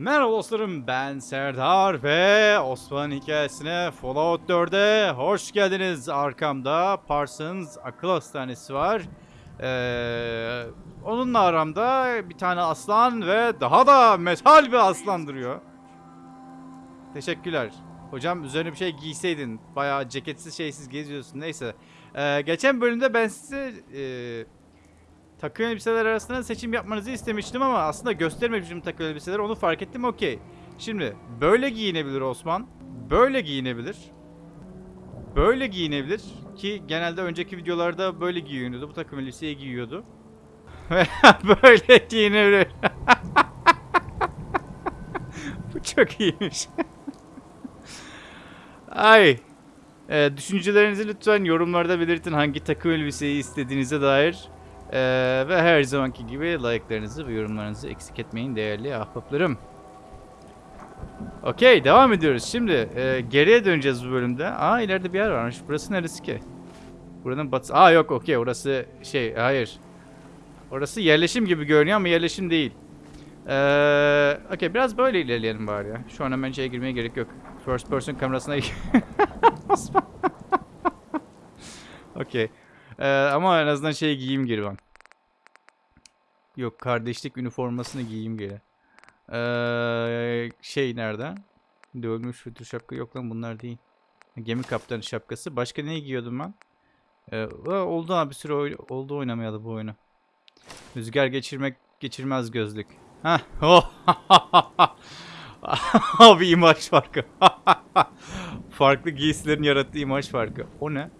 Merhaba dostlarım ben Serdar ve Osman hikayesine Fallout 4'e hoş geldiniz. Arkamda Parsons akıl hastanesi var. Ee, onunla aramda bir tane aslan ve daha da metal bir aslan duruyor. Teşekkürler. Hocam üzerine bir şey giyseydin. Bayağı ceketsiz şeysiz geziyorsun. Neyse. Ee, geçen bölümde ben size e, takım elbiseler arasında seçim yapmanızı istemiştim ama aslında göstermemişim takım elbiseleri. Onu fark ettim. Okey. Şimdi böyle giyinebilir Osman. Böyle giyinebilir. Böyle giyinebilir. Ki genelde önceki videolarda böyle giyiniyordu. Bu takım elbiseyi giyiyordu. Böyle giyinebilir. Bu çok iyiymiş. Ay. Ee, düşüncelerinizi lütfen yorumlarda belirtin hangi takım elbiseyi istediğinize dair. Ee, ve her zamanki gibi like'larınızı ve yorumlarınızı eksik etmeyin değerli ahbaplarım. Okey devam ediyoruz. Şimdi e, geriye döneceğiz bu bölümde. Aa ileride bir yer varmış. Burası neresi ki? Buranın batısı. Aa yok okey orası şey hayır. Orası yerleşim gibi görünüyor ama yerleşim değil. Ee, okey biraz böyle ilerleyelim bari ya. Şu an hemen şeye girmeye gerek yok. First person kamerasına. Okey. Ee, ama en azından şey giyeyim geri ben. Yok kardeşlik üniformasını giyeyim geri. Ee, şey nerede? Dövülmüş fütür şapka yok lan bunlar değil. Gemi kaptanı şapkası. Başka ne giyiyordum ben? Ee, oldu abi bir süre oy- oldu oynamayalı bu oyunu. Rüzgar geçirmek geçirmez gözlük. Hah. Oh. Abi imaj farkı. Farklı giysilerin yarattığı imaj farkı. O ne?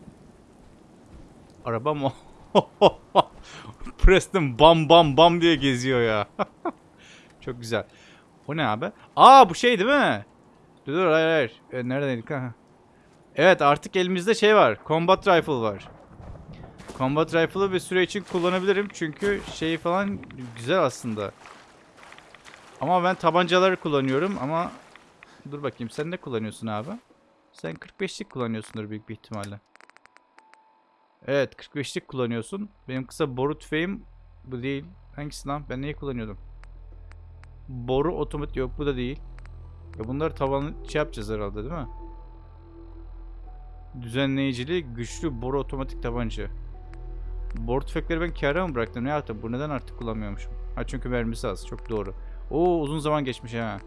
Araba mı? Preston bam bam bam diye geziyor ya. Çok güzel. O ne abi? Aa bu şey değil mi? Dur dur hayır hayır. E, neredeydik ha? Evet artık elimizde şey var. Combat Rifle var. Combat Rifle'ı bir süre için kullanabilirim. Çünkü şey falan güzel aslında. Ama ben tabancaları kullanıyorum ama... Dur bakayım sen ne kullanıyorsun abi? Sen 45'lik kullanıyorsundur büyük bir ihtimalle. Evet 45'lik kullanıyorsun. Benim kısa boru tüfeğim bu değil. Hangisi lan? Ben neyi kullanıyordum? Boru otomatik yok bu da değil. Ya bunları tavanı şey yapacağız herhalde değil mi? Düzenleyicili güçlü boru otomatik tabanca. Boru tüfekleri ben kâra mı bıraktım? Ne yaptım? Bu neden artık kullanmıyormuşum? Ha çünkü mermisi az. Çok doğru. Oo uzun zaman geçmiş ha.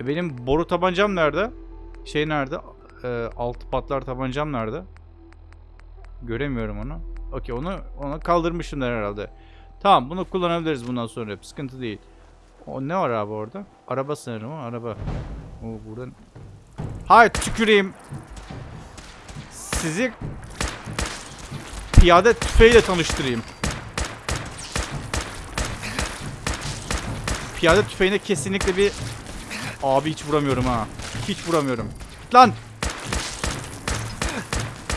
E benim boru tabancam nerede? Şey nerede? E, altı patlar tabancam nerede? Göremiyorum onu. Okey onu onu kaldırmışımlar herhalde. Tamam bunu kullanabiliriz bundan sonra. Sıkıntı değil. O ne var abi orada? Araba sanırım o araba. O buradan. Hay tüküreyim. Sizi piyade tüfeğiyle tanıştırayım. Piyade tüfeğine kesinlikle bir Abi hiç vuramıyorum ha. Hiç vuramıyorum. Lan.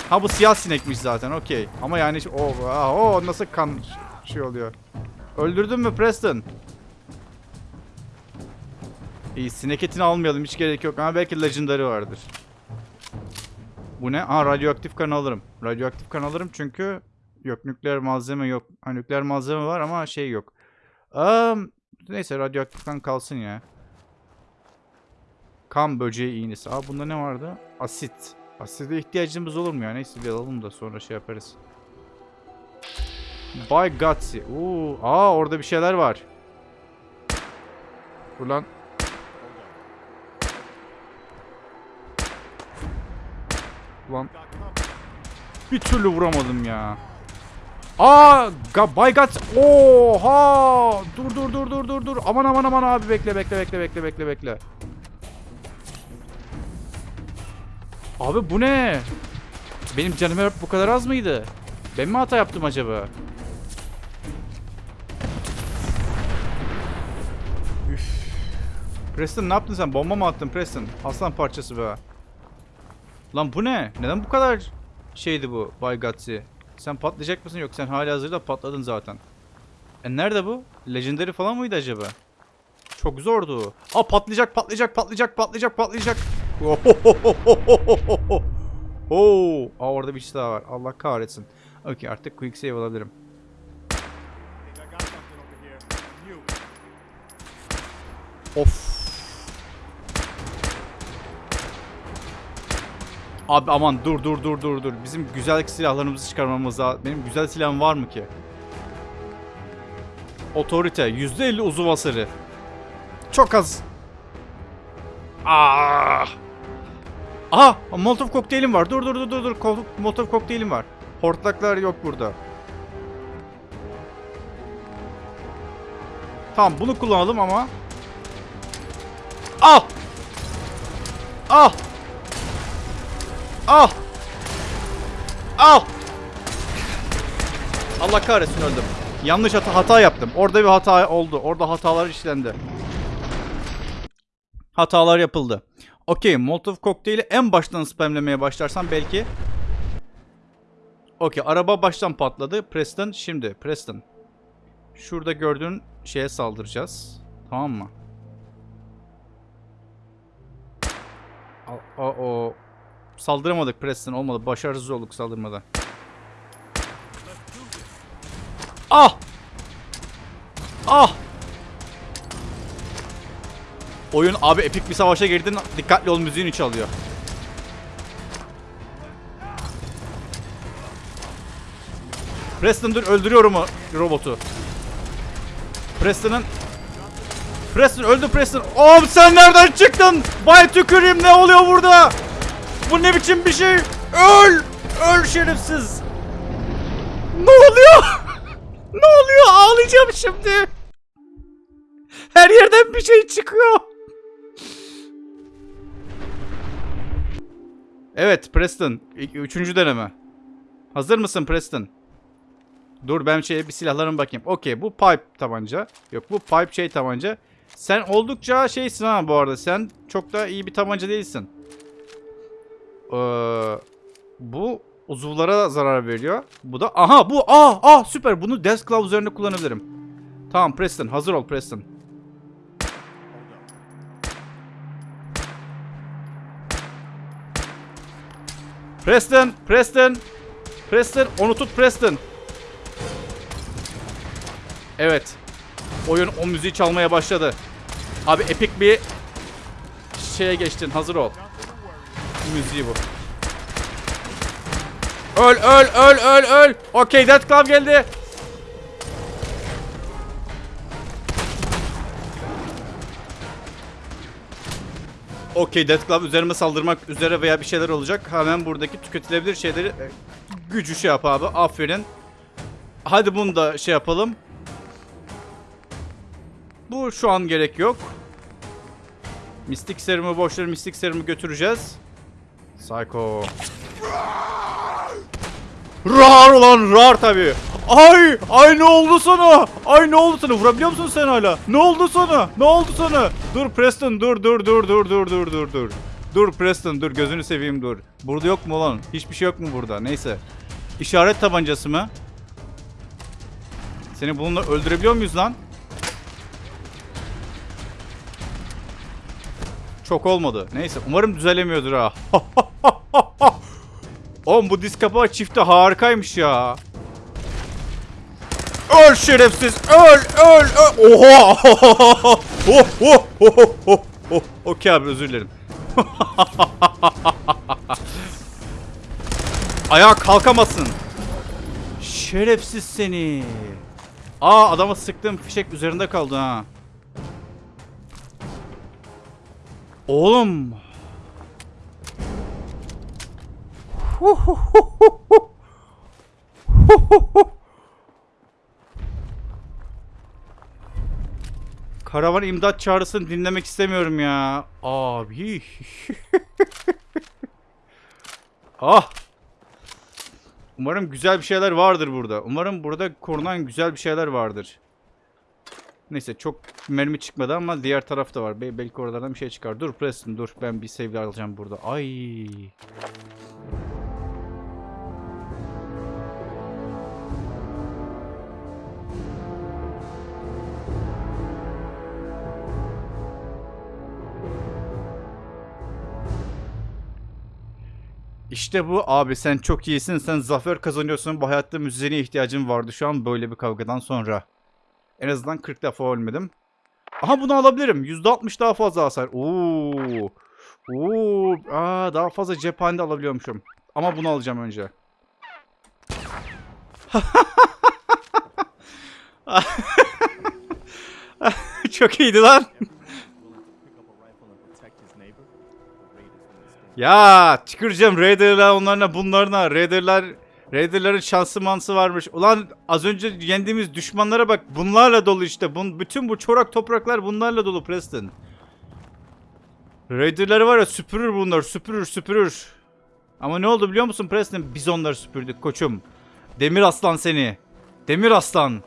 Ha bu siyah sinekmiş zaten okey. Ama yani o oh, nasıl kan şey oluyor. Öldürdün mü Preston? İyi sinek etini almayalım hiç gerek yok ama belki legendary vardır. Bu ne? Aa radyoaktif kan alırım. Radyoaktif kan alırım çünkü yok nükleer malzeme yok. Ha, nükleer malzeme var ama şey yok. Um, neyse radyoaktif kan kalsın ya. Kan böceği iğnesi. Aa bunda ne vardı? Asit. Aside ihtiyacımız olur mu ya? Neyse bir alalım da sonra şey yaparız. By Gutsy. Oo, aa orada bir şeyler var. Dur lan. Ulan. Bir türlü vuramadım ya. Aa, By Guts. Oha! Dur dur dur dur dur dur. Aman aman aman abi bekle bekle bekle bekle bekle bekle. Abi bu ne? Benim canım hep bu kadar az mıydı? Ben mi hata yaptım acaba? Üf. Preston ne yaptın sen? Bomba mı attın Preston? Aslan parçası be. Lan bu ne? Neden bu kadar şeydi bu Bay Gutsy? Sen patlayacak mısın? Yok sen hali hazırda patladın zaten. E nerede bu? Legendary falan mıydı acaba? Çok zordu. Aa patlayacak patlayacak patlayacak patlayacak patlayacak. Oo, Aa orada bir şey daha var. Allah kahretsin. Okey artık quick save alabilirim. Of. Abi aman dur dur dur dur dur. Bizim güzel silahlarımızı çıkarmamız lazım. Benim güzel silahım var mı ki? Otorite. %50 uzuv hasarı. Çok az. Ah. Aha! Molotov kokteylim var. Dur dur dur dur dur. Molotov kokteylim var. Hortlaklar yok burada. Tamam bunu kullanalım ama. Al! Al! Al! Al! Allah kahretsin öldüm. Yanlış hata, hata yaptım. Orada bir hata oldu. Orada hatalar işlendi. Hatalar yapıldı. Okey, Molotov kokteyli en baştan spamlemeye başlarsam belki. Okey, araba baştan patladı. Preston şimdi. Preston. Şurada gördüğün şeye saldıracağız. Tamam mı? O, o saldıramadık Preston olmadı. Başarısız olduk saldırmada. Ah! Ah! Oyun abi epik bir savaşa girdin. Dikkatli ol müziğini çalıyor. Preston dur öldürüyorum o robotu. Preston'ın Preston öldü Preston. Oğlum sen nereden çıktın? Bay tüküreyim ne oluyor burada? Bu ne biçim bir şey? Öl! Öl şerefsiz. Ne oluyor? ne oluyor? Ağlayacağım şimdi. Her yerden bir şey çıkıyor. Evet Preston. Üçüncü deneme. Hazır mısın Preston? Dur ben şeye bir silahlarıma bakayım. Okey bu pipe tabanca. Yok bu pipe şey tabanca. Sen oldukça şeysin ha bu arada. Sen çok da iyi bir tabanca değilsin. Ee, bu uzuvlara zarar veriyor. Bu da aha bu ah ah süper. Bunu Death Claw üzerinde kullanabilirim. Tamam Preston hazır ol Preston. Preston, Preston, Preston, onu tut Preston. Evet. Oyun o müziği çalmaya başladı. Abi epik bir şeye geçtin. Hazır ol. Müziği bu. Öl öl öl öl öl. Okey Death Club geldi. Okey Death Club üzerime saldırmak üzere veya bir şeyler olacak. Hemen buradaki tüketilebilir şeyleri e, gücü şey yap abi. Aferin. Hadi bunu da şey yapalım. Bu şu an gerek yok. Mistik serumu boşver mistik serumu götüreceğiz. Psycho. Rar ulan rar tabi. Ay ay ne oldu sana? Ay ne oldu sana? Vurabiliyor musun sen hala? Ne oldu sana? Ne oldu sana? Dur Preston dur dur dur dur dur dur dur dur. Dur Preston dur gözünü seveyim dur. Burada yok mu lan? Hiçbir şey yok mu burada? Neyse. İşaret tabancası mı? Seni bununla öldürebiliyor muyuz lan? Çok olmadı. Neyse umarım düzelemiyordur ha. Oğlum bu disk kapağı çifti harikaymış ya. Öl şerefsiz. Öl öl öl. Oha. oh, oh, oh, oh, oh. Okey abi özür dilerim. Ayağa kalkamasın. Şerefsiz seni. Aa adama sıktığım fişek üzerinde kaldı ha. Oğlum. Karavan imdat çağrısını dinlemek istemiyorum ya. Abi. ah. Umarım güzel bir şeyler vardır burada. Umarım burada korunan güzel bir şeyler vardır. Neyse çok mermi çıkmadı ama diğer tarafta var. Be- belki oralardan bir şey çıkar. Dur Preston dur. Ben bir save alacağım burada. Ay. İşte bu abi sen çok iyisin. Sen zafer kazanıyorsun. Bu hayatta müziğine ihtiyacın vardı şu an böyle bir kavgadan sonra. En azından 40 defa ölmedim. Aha bunu alabilirim. %60 daha fazla hasar. Oo. Oo. Aa, daha fazla cephane alabiliyormuşum. Ama bunu alacağım önce. Çok iyiydi lan. Ya çıkıracağım Raider'la onlarla bunlarla Raider'lar Raider'ların şansı mansı varmış. Ulan az önce yendiğimiz düşmanlara bak bunlarla dolu işte. Bun, bütün bu çorak topraklar bunlarla dolu Preston. Raider'ları var ya süpürür bunlar süpürür süpürür. Ama ne oldu biliyor musun Preston? Biz onları süpürdük koçum. Demir aslan seni. Demir aslan.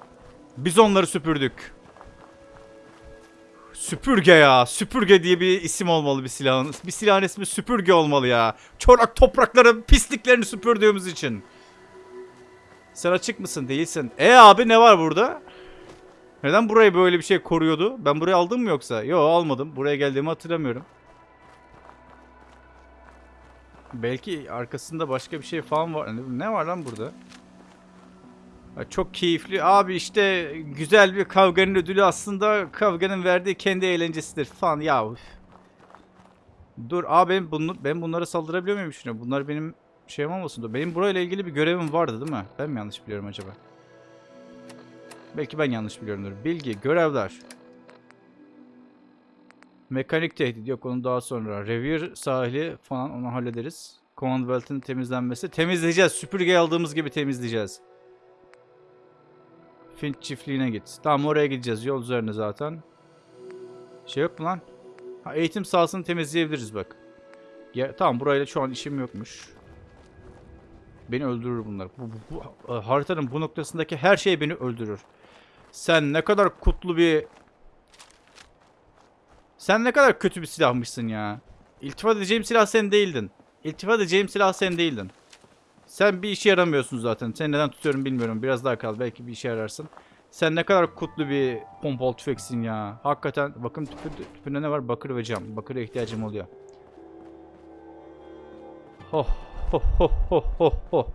Biz onları süpürdük. Süpürge ya. Süpürge diye bir isim olmalı bir silahın. Bir silahın ismi süpürge olmalı ya. Çorak toprakların pisliklerini süpürdüğümüz için. Sen açık mısın? Değilsin. E abi ne var burada? Neden burayı böyle bir şey koruyordu? Ben burayı aldım mı yoksa? Yo almadım. Buraya geldiğimi hatırlamıyorum. Belki arkasında başka bir şey falan var. Ne var lan burada? Çok keyifli. Abi işte güzel bir kavganın ödülü aslında kavganın verdiği kendi eğlencesidir falan. Ya. Dur abi ben, bunu, ben bunlara saldırabiliyor muyum şimdi? Bunlar benim şeyim olmasın da. Benim burayla ilgili bir görevim vardı değil mi? Ben mi yanlış biliyorum acaba? Belki ben yanlış biliyorumdur. Bilgi, görevler. Mekanik tehdit yok onu daha sonra. Revir sahili falan onu hallederiz. Commonwealth'in temizlenmesi. Temizleyeceğiz. Süpürge aldığımız gibi temizleyeceğiz. Finch çiftliğine git. Tamam oraya gideceğiz. Yol üzerinde zaten. Şey yok mu lan? Ha, eğitim sahasını temizleyebiliriz bak. Ya, tamam burayla şu an işim yokmuş. Beni öldürür bunlar. Bu, bu, bu- haritanın bu noktasındaki her şey beni öldürür. Sen ne kadar kutlu bir... Sen ne kadar kötü bir silahmışsın ya. İltifat edeceğim silah sen değildin. İltifat edeceğim silah sen değildin. Sen bir işe yaramıyorsun zaten. Seni neden tutuyorum bilmiyorum. Biraz daha kal. Belki bir işe yararsın. Sen ne kadar kutlu bir pompalı tüfeksin ya. Hakikaten bakın tüpü, tüpünde ne var? Bakır ve cam. Bakıra ihtiyacım oluyor. Ho ho ho ho ho ho.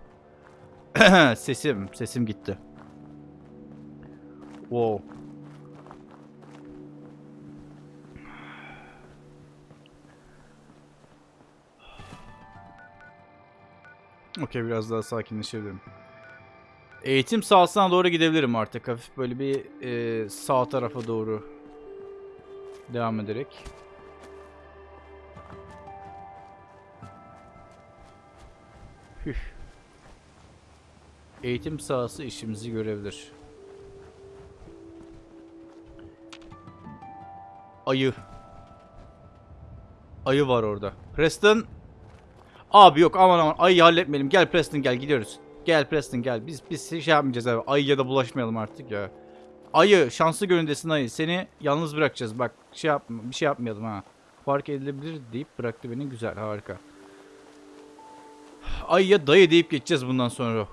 sesim, sesim gitti. Wow. Okey biraz daha sakinleşebilirim. Eğitim sahasına doğru gidebilirim artık. Hafif böyle bir e, sağ tarafa doğru devam ederek. Hüh. Eğitim sahası işimizi görebilir. Ayı. Ayı var orada. Preston. Abi yok aman aman ayıyı halletmeyelim. Gel Preston gel gidiyoruz. Gel Preston gel. Biz biz şey yapmayacağız abi. Ayıya da bulaşmayalım artık ya. Ayı şanslı göründesin ayı. Seni yalnız bırakacağız. Bak şey yapma bir şey yapmayalım ha. Fark edilebilir deyip bıraktı beni. Güzel harika. Ayıya dayı deyip geçeceğiz bundan sonra.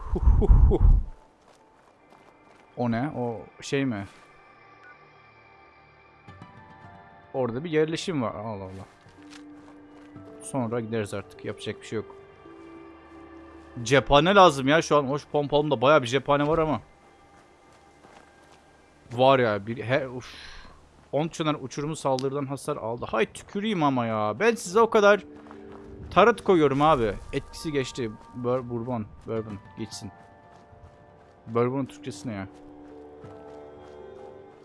O ne? O şey mi? Orada bir yerleşim var. Allah Allah. Sonra gideriz artık. Yapacak bir şey yok. Cephane lazım ya şu an. Hoş pompalımda bayağı bir cephane var ama. Var ya. Bir, he, uf. 10 çınar uçurumu saldırıdan hasar aldı. Hay tüküreyim ama ya. Ben size o kadar tarot koyuyorum abi. Etkisi geçti. Bur bourbon. Bourbon. Geçsin. Bourbon'un Türkçesi ne ya?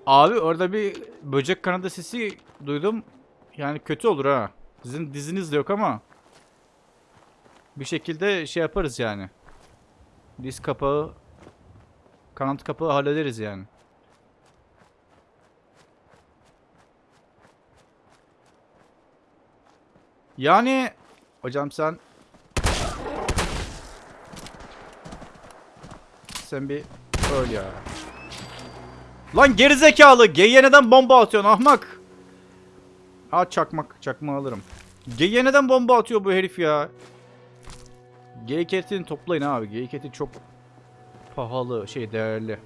Abi orada bir böcek kanadı sesi duydum. Yani kötü olur ha. Sizin diziniz de yok ama bir şekilde şey yaparız yani. Diz kapağı kanat kapağı hallederiz yani. Yani hocam sen sen bir öl ya. Lan gerizekalı G'ye neden bomba atıyorsun ahmak? Ha çakmak. Çakma alırım. G'ye neden bomba atıyor bu herif ya? G-Cat'ini toplayın abi. G-Cat'i çok pahalı, şey değerli.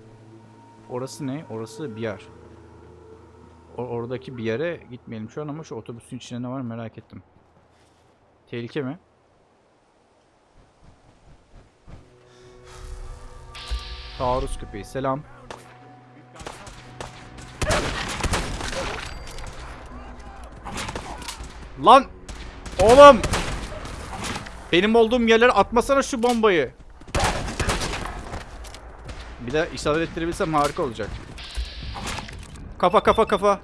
Orası ne? Orası bir yer. O- oradaki bir yere gitmeyelim şu an ama şu otobüsün içinde ne var merak ettim. Tehlike mi? Taarruz köpeği. Selam. Lan! Oğlum! Benim olduğum yerlere atmasana şu bombayı. Bir de isabet ettirebilsem harika olacak. Kafa kafa kafa.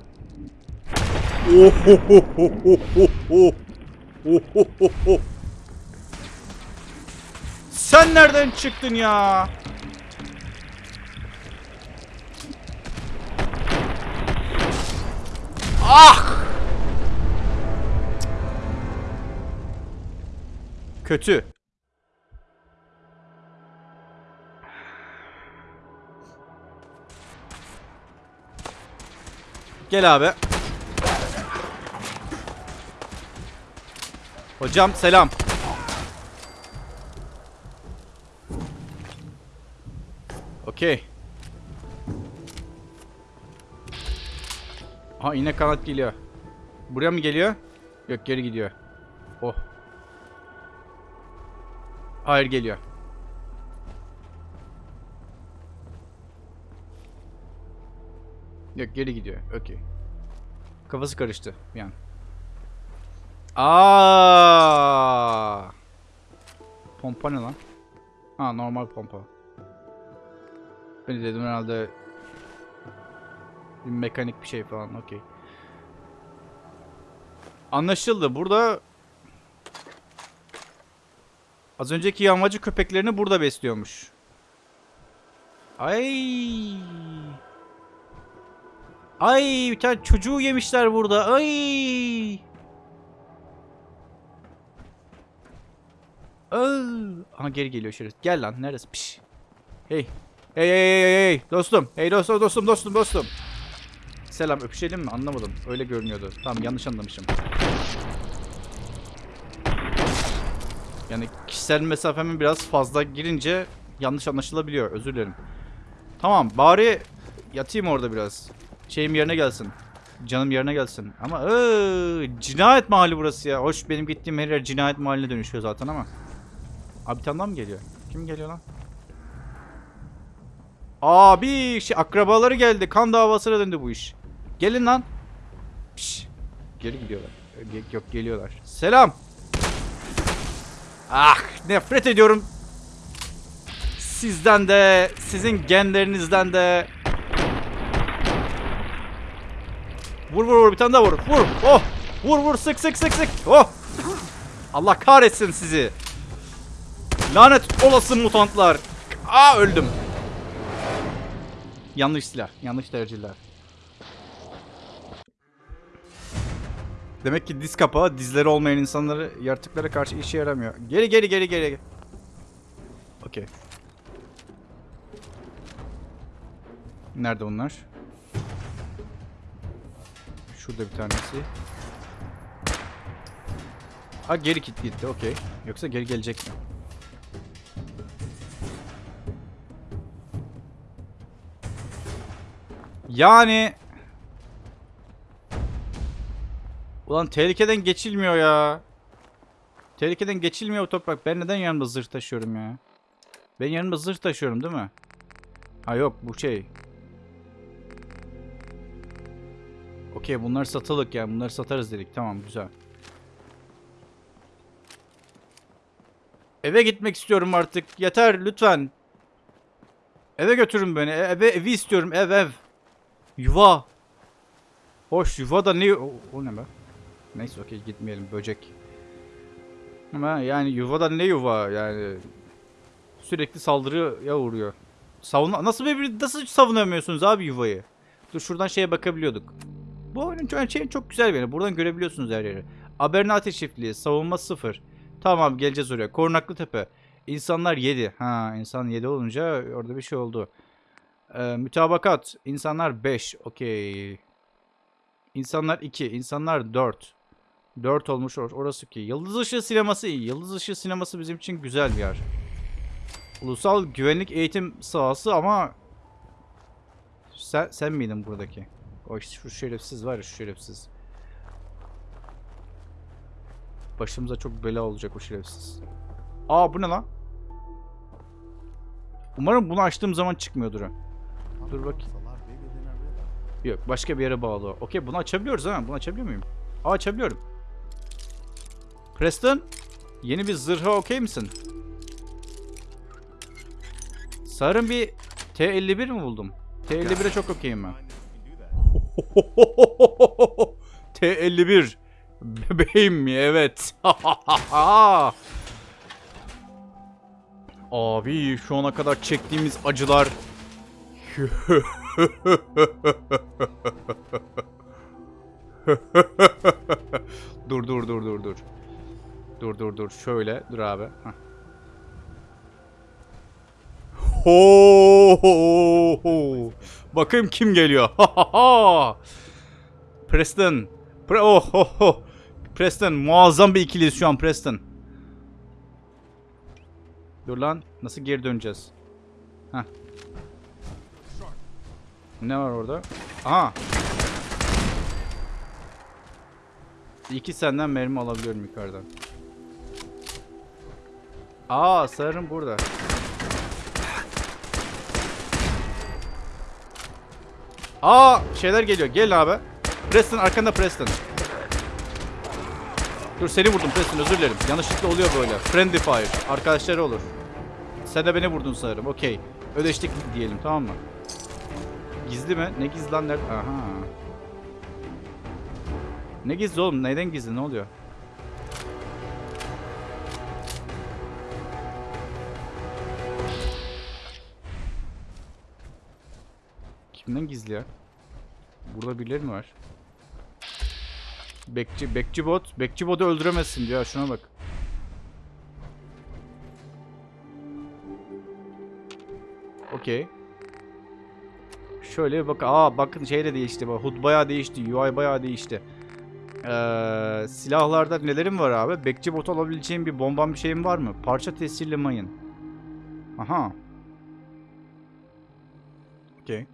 Sen nereden çıktın ya? Ah! Kötü. Gel abi. Hocam selam. Okey. Ha yine kanat geliyor. Buraya mı geliyor? Yok geri gidiyor. Oh. Hayır geliyor. Yok geri gidiyor. Okey. Kafası karıştı bir an. Aa! Pompa ne lan? Ha normal pompa. Ben de dedim herhalde bir mekanik bir şey falan. Okey. Anlaşıldı. Burada az önceki yağmacı köpeklerini burada besliyormuş. Ay. Ay bir tane çocuğu yemişler burada. Ay. Aa. Aha geri geliyor şerif. Gel lan neresi? Piş. Hey. Hey hey hey hey dostum. Hey dostum dostum dostum dostum. Selam öpüşelim mi? Anlamadım. Öyle görünüyordu. Tamam yanlış anlamışım. Yani kişisel mesafemin biraz fazla girince yanlış anlaşılabiliyor. Özür dilerim. Tamam bari yatayım orada biraz. Şeyim yerine gelsin. Canım yerine gelsin. Ama ıı, cinayet mahalli burası ya. Hoş benim gittiğim her yer cinayet mahalline dönüşüyor zaten ama. Abi tane mı geliyor? Kim geliyor lan? Abi şey akrabaları geldi. Kan davasına döndü bu iş. Gelin lan. Piş. Geri gidiyorlar. Yok geliyorlar. Selam. Ah nefret ediyorum. Sizden de, sizin genlerinizden de. Vur vur vur bir tane daha vur. Vur. Oh. Vur vur sık sık sık sık. Oh. Allah kahretsin sizi. Lanet olası mutantlar. Aa öldüm. Yanlış silah, yanlış tercihler. Demek ki diz kapağı dizleri olmayan insanları yaratıklara karşı işe yaramıyor. Geri geri geri geri. Okey. Nerede bunlar? Şurada bir tanesi. Ha geri gitti gitti okey. Yoksa geri gelecek mi? Yani Ulan tehlikeden geçilmiyor ya. Tehlikeden geçilmiyor bu toprak. Ben neden yanımda zırh taşıyorum ya? Ben yanımda zırh taşıyorum değil mi? Ha yok bu şey. Okey bunlar satılık yani. Bunları satarız dedik. Tamam güzel. Eve gitmek istiyorum artık. Yeter lütfen. Eve götürün beni. E- Eve evi istiyorum. Ev ev. Yuva. Hoş yuva da ne? O, o ne be? Neyse okey gitmeyelim böcek. Ama yani yuvada ne yuva yani sürekli saldırıya uğruyor. Savun nasıl bir nasıl savunamıyorsunuz abi yuvayı? Dur şuradan şeye bakabiliyorduk. Bu oyunun çok, şey çok güzel bir yeri. Buradan görebiliyorsunuz her yeri. Abernati çiftliği, savunma sıfır. Tamam geleceğiz oraya. Korunaklı tepe. İnsanlar 7. Ha insan 7 olunca orada bir şey oldu. Ee, mütabakat. İnsanlar 5. Okey. İnsanlar 2. İnsanlar 4. 4 olmuş or- orası ki. Yıldız Işığı sineması. Yıldız Işığı sineması bizim için güzel bir yer. Ulusal güvenlik eğitim sahası ama sen, sen miydin buradaki? O şu şerefsiz var ya şu şerefsiz. Başımıza çok bela olacak o şerefsiz. Aa bu ne lan? Umarım bunu açtığım zaman çıkmıyordur. Dur bakayım. Yok başka bir yere bağlı. Okey bunu açabiliyoruz ha. Bunu açabiliyor muyum? Aa açabiliyorum. Preston, yeni bir zırha okey misin? Sarın bir T51 mi buldum? T51'e çok okeyim ben. T51. Bebeğim mi? Evet. Abi şu ana kadar çektiğimiz acılar. dur dur dur dur dur. Dur dur dur. Şöyle dur abi. Hah. Ho, ho, ho. Bakayım kim geliyor. Preston. Pre oh, oh, oh. Preston muazzam bir ikiliyiz şu an Preston. Dur lan. Nasıl geri döneceğiz? Heh. Ne var orada? Aha. İki senden mermi alabiliyorum yukarıdan. Aa sarım burada. Aa şeyler geliyor. Gel abi. Preston arkanda Preston. Dur seni vurdum Preston özür dilerim. Yanlışlıkla oluyor böyle. Friendly fire. Arkadaşları olur. Sen de beni vurdun sanırım. Okey. Ödeştik diyelim tamam mı? Gizli mi? Ne gizli lan? Aha. Ne gizli oğlum? Neyden gizli? Ne oluyor? Kimden gizli ya? Burada birileri mi var? Bekçi, bekçi bot. Bekçi botu öldüremezsin diyor. Şuna bak. Okey. Şöyle bak. Aa bakın şey de değişti. HUD bayağı değişti. UI bayağı değişti. Ee, silahlarda nelerim var abi? Bekçi bot alabileceğim bir bomban bir şeyim var mı? Parça tesirli mayın. Aha. Okey.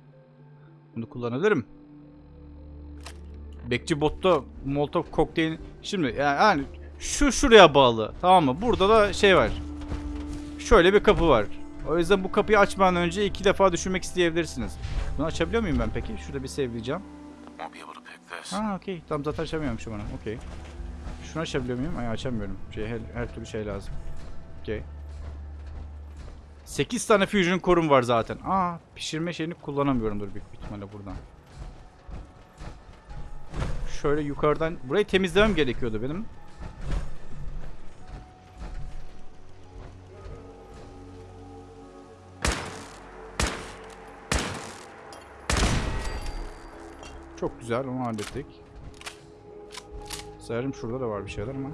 Bunu kullanabilirim. Bekçi botta Molotov kokteyl. Şimdi yani, yani şu şuraya bağlı. Tamam mı? Burada da şey var. Şöyle bir kapı var. O yüzden bu kapıyı açmadan önce iki defa düşünmek isteyebilirsiniz. Bunu açabiliyor muyum ben peki? Şurada bir sevleyeceğim. Ha okey. Tam zaten açamıyormuşum onu. Okey. Şunu açabiliyor muyum? Ay açamıyorum. Şey, her, her türlü şey lazım. Okey. 8 tane fusion korum var zaten. Aa pişirme şeyini kullanamıyorumdur büyük ihtimalle buradan. Şöyle yukarıdan burayı temizlemem gerekiyordu benim. Çok güzel onu hallettik. Sanırım şurada da var bir şeyler ama.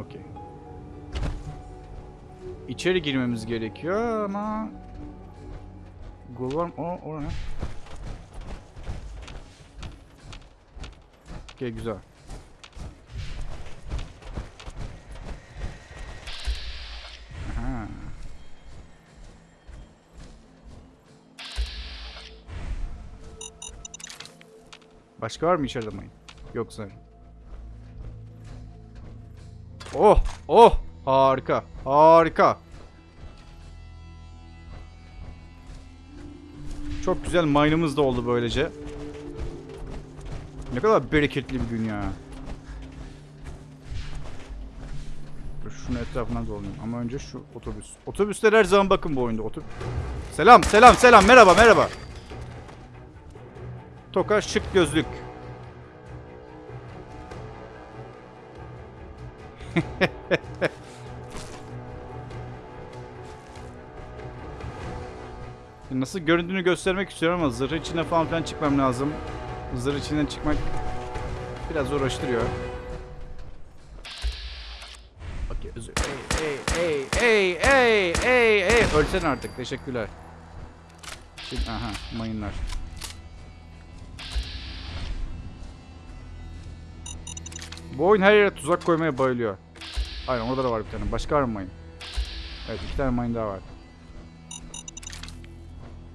Okey. İçeri girmemiz gerekiyor ama... Gol var mı? O, o ne? Güzel. Başka var mı içeride mayın? Yok sanırım. Oh! Oh! Harika. Harika. Çok güzel mine'ımız da oldu böylece. Ne kadar bereketli bir gün ya. Şunu etrafından dolanayım. Ama önce şu otobüs. Otobüsler her zaman bakın bu oyunda. Otobüs. Selam, selam, selam. Merhaba, merhaba. Toka şık gözlük. Nasıl göründüğünü göstermek istiyorum ama zırh içine falan filan çıkmam lazım. Zırh içinden çıkmak biraz uğraştırıyor. Okey özür. Ey ey ey ey ey ey ölsen artık teşekkürler. Şimdi aha mayınlar. Bu oyun her yere tuzak koymaya bayılıyor. Aynen orada da var bir tane. Başka var mı mayın? Evet iki tane mayın daha var.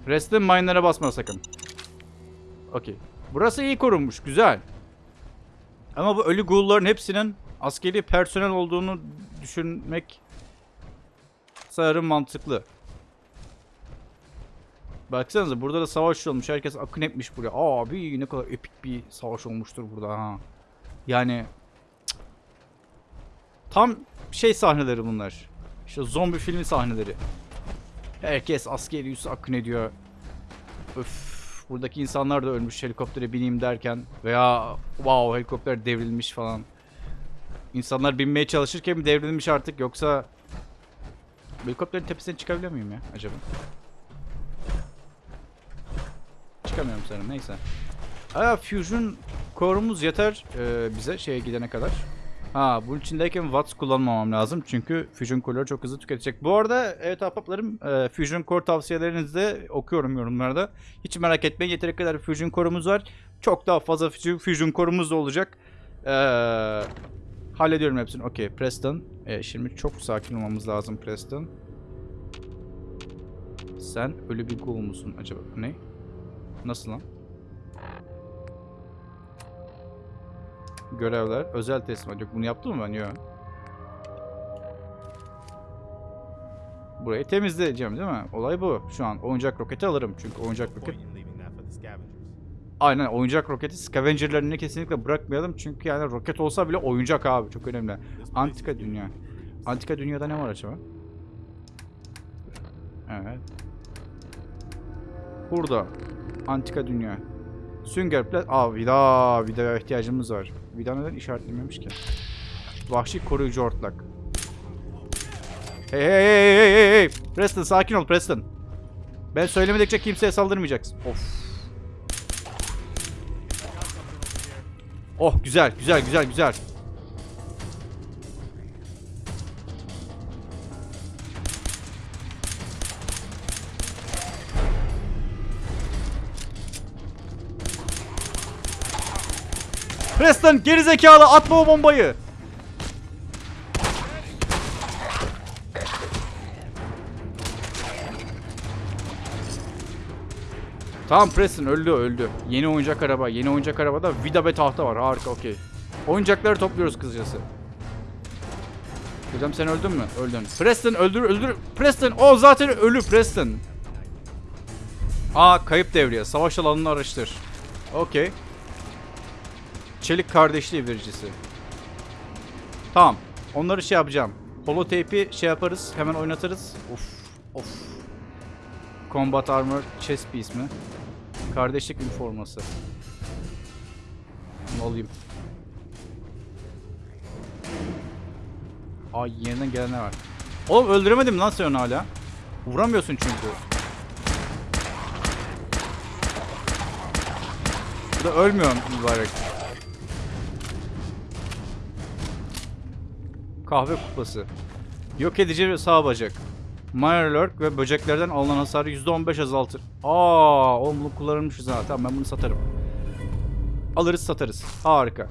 Restin mine'lara basma sakın. Okey. Burası iyi korunmuş. Güzel. Ama bu ölü ghoul'ların hepsinin askeri personel olduğunu düşünmek sanırım mantıklı. Baksanıza burada da savaş olmuş. Herkes akın etmiş buraya. Abi ne kadar epik bir savaş olmuştur burada ha. Yani cık. Tam şey sahneleri bunlar. İşte zombi filmi sahneleri. Herkes askeri üssü akın ediyor. Öf. Buradaki insanlar da ölmüş helikoptere bineyim derken. Veya wow helikopter devrilmiş falan. İnsanlar binmeye çalışırken mi devrilmiş artık yoksa... Helikopterin tepesine çıkabiliyor muyum ya acaba? Çıkamıyorum sanırım neyse. Aa Fusion Core'umuz yeter e, bize şeye gidene kadar. Ha bunun içindeyken Watts kullanmamam lazım çünkü Fusion Core'ları çok hızlı tüketecek. Bu arada evet ahbaplarım e, Fusion Core tavsiyelerinizi de okuyorum yorumlarda. Hiç merak etmeyin yeteri kadar Fusion Core'umuz var. Çok daha fazla Fusion- Core'umuz da olacak. Eee hallediyorum hepsini. Okey Preston. E, şimdi çok sakin olmamız lazım Preston. Sen ölü bir ghoul musun acaba? Ne? Nasıl lan? Görevler, özel teslimat. Yok bunu yaptım mı ben? Yok. Burayı temizleyeceğim değil mi? Olay bu. Şu an oyuncak roketi alırım. Çünkü oyuncak roket... Aynen oyuncak roketi scavengerlarını kesinlikle bırakmayalım. Çünkü yani roket olsa bile oyuncak abi. Çok önemli. Antika dünya. Antika dünyada ne var acaba? Evet. Burada. Antika dünya. Sünger plat. Aa vida. Vida'ya ihtiyacımız var. Vida neden işaretlememiş ki? Vahşi koruyucu ortlak. Hey hey hey hey hey hey. Preston sakin ol Preston. Ben söylemedikçe kimseye saldırmayacaksın. Of. Oh güzel güzel güzel güzel. Preston gerizekalı atma o bombayı. Tamam Preston öldü öldü. Yeni oyuncak araba. Yeni oyuncak arabada vida ve tahta var. Harika okey. Oyuncakları topluyoruz kısacası. Hocam sen öldün mü? Öldün. Preston öldür öldür. Preston o zaten ölü Preston. Aa kayıp devriye. Savaş alanını araştır. Okey. Çelik kardeşliği vericisi. Tamam. Onları şey yapacağım. Holotape'i şey yaparız. Hemen oynatırız. Of. Of. Combat Armor Chest Piece mi? Kardeşlik üniforması. Bunu alayım. Ay yeniden gelenler var. Oğlum öldüremedim lan sen onu hala. Vuramıyorsun çünkü. Bu da ölmüyor mübarek. Kahve kupası. Yok edici sağ bacak. Mirelurk ve böceklerden alınan hasarı %15 azaltır. Aa, oğlum bunu kullanılmışız ha. Tamam ben bunu satarım. Alırız satarız. Harika.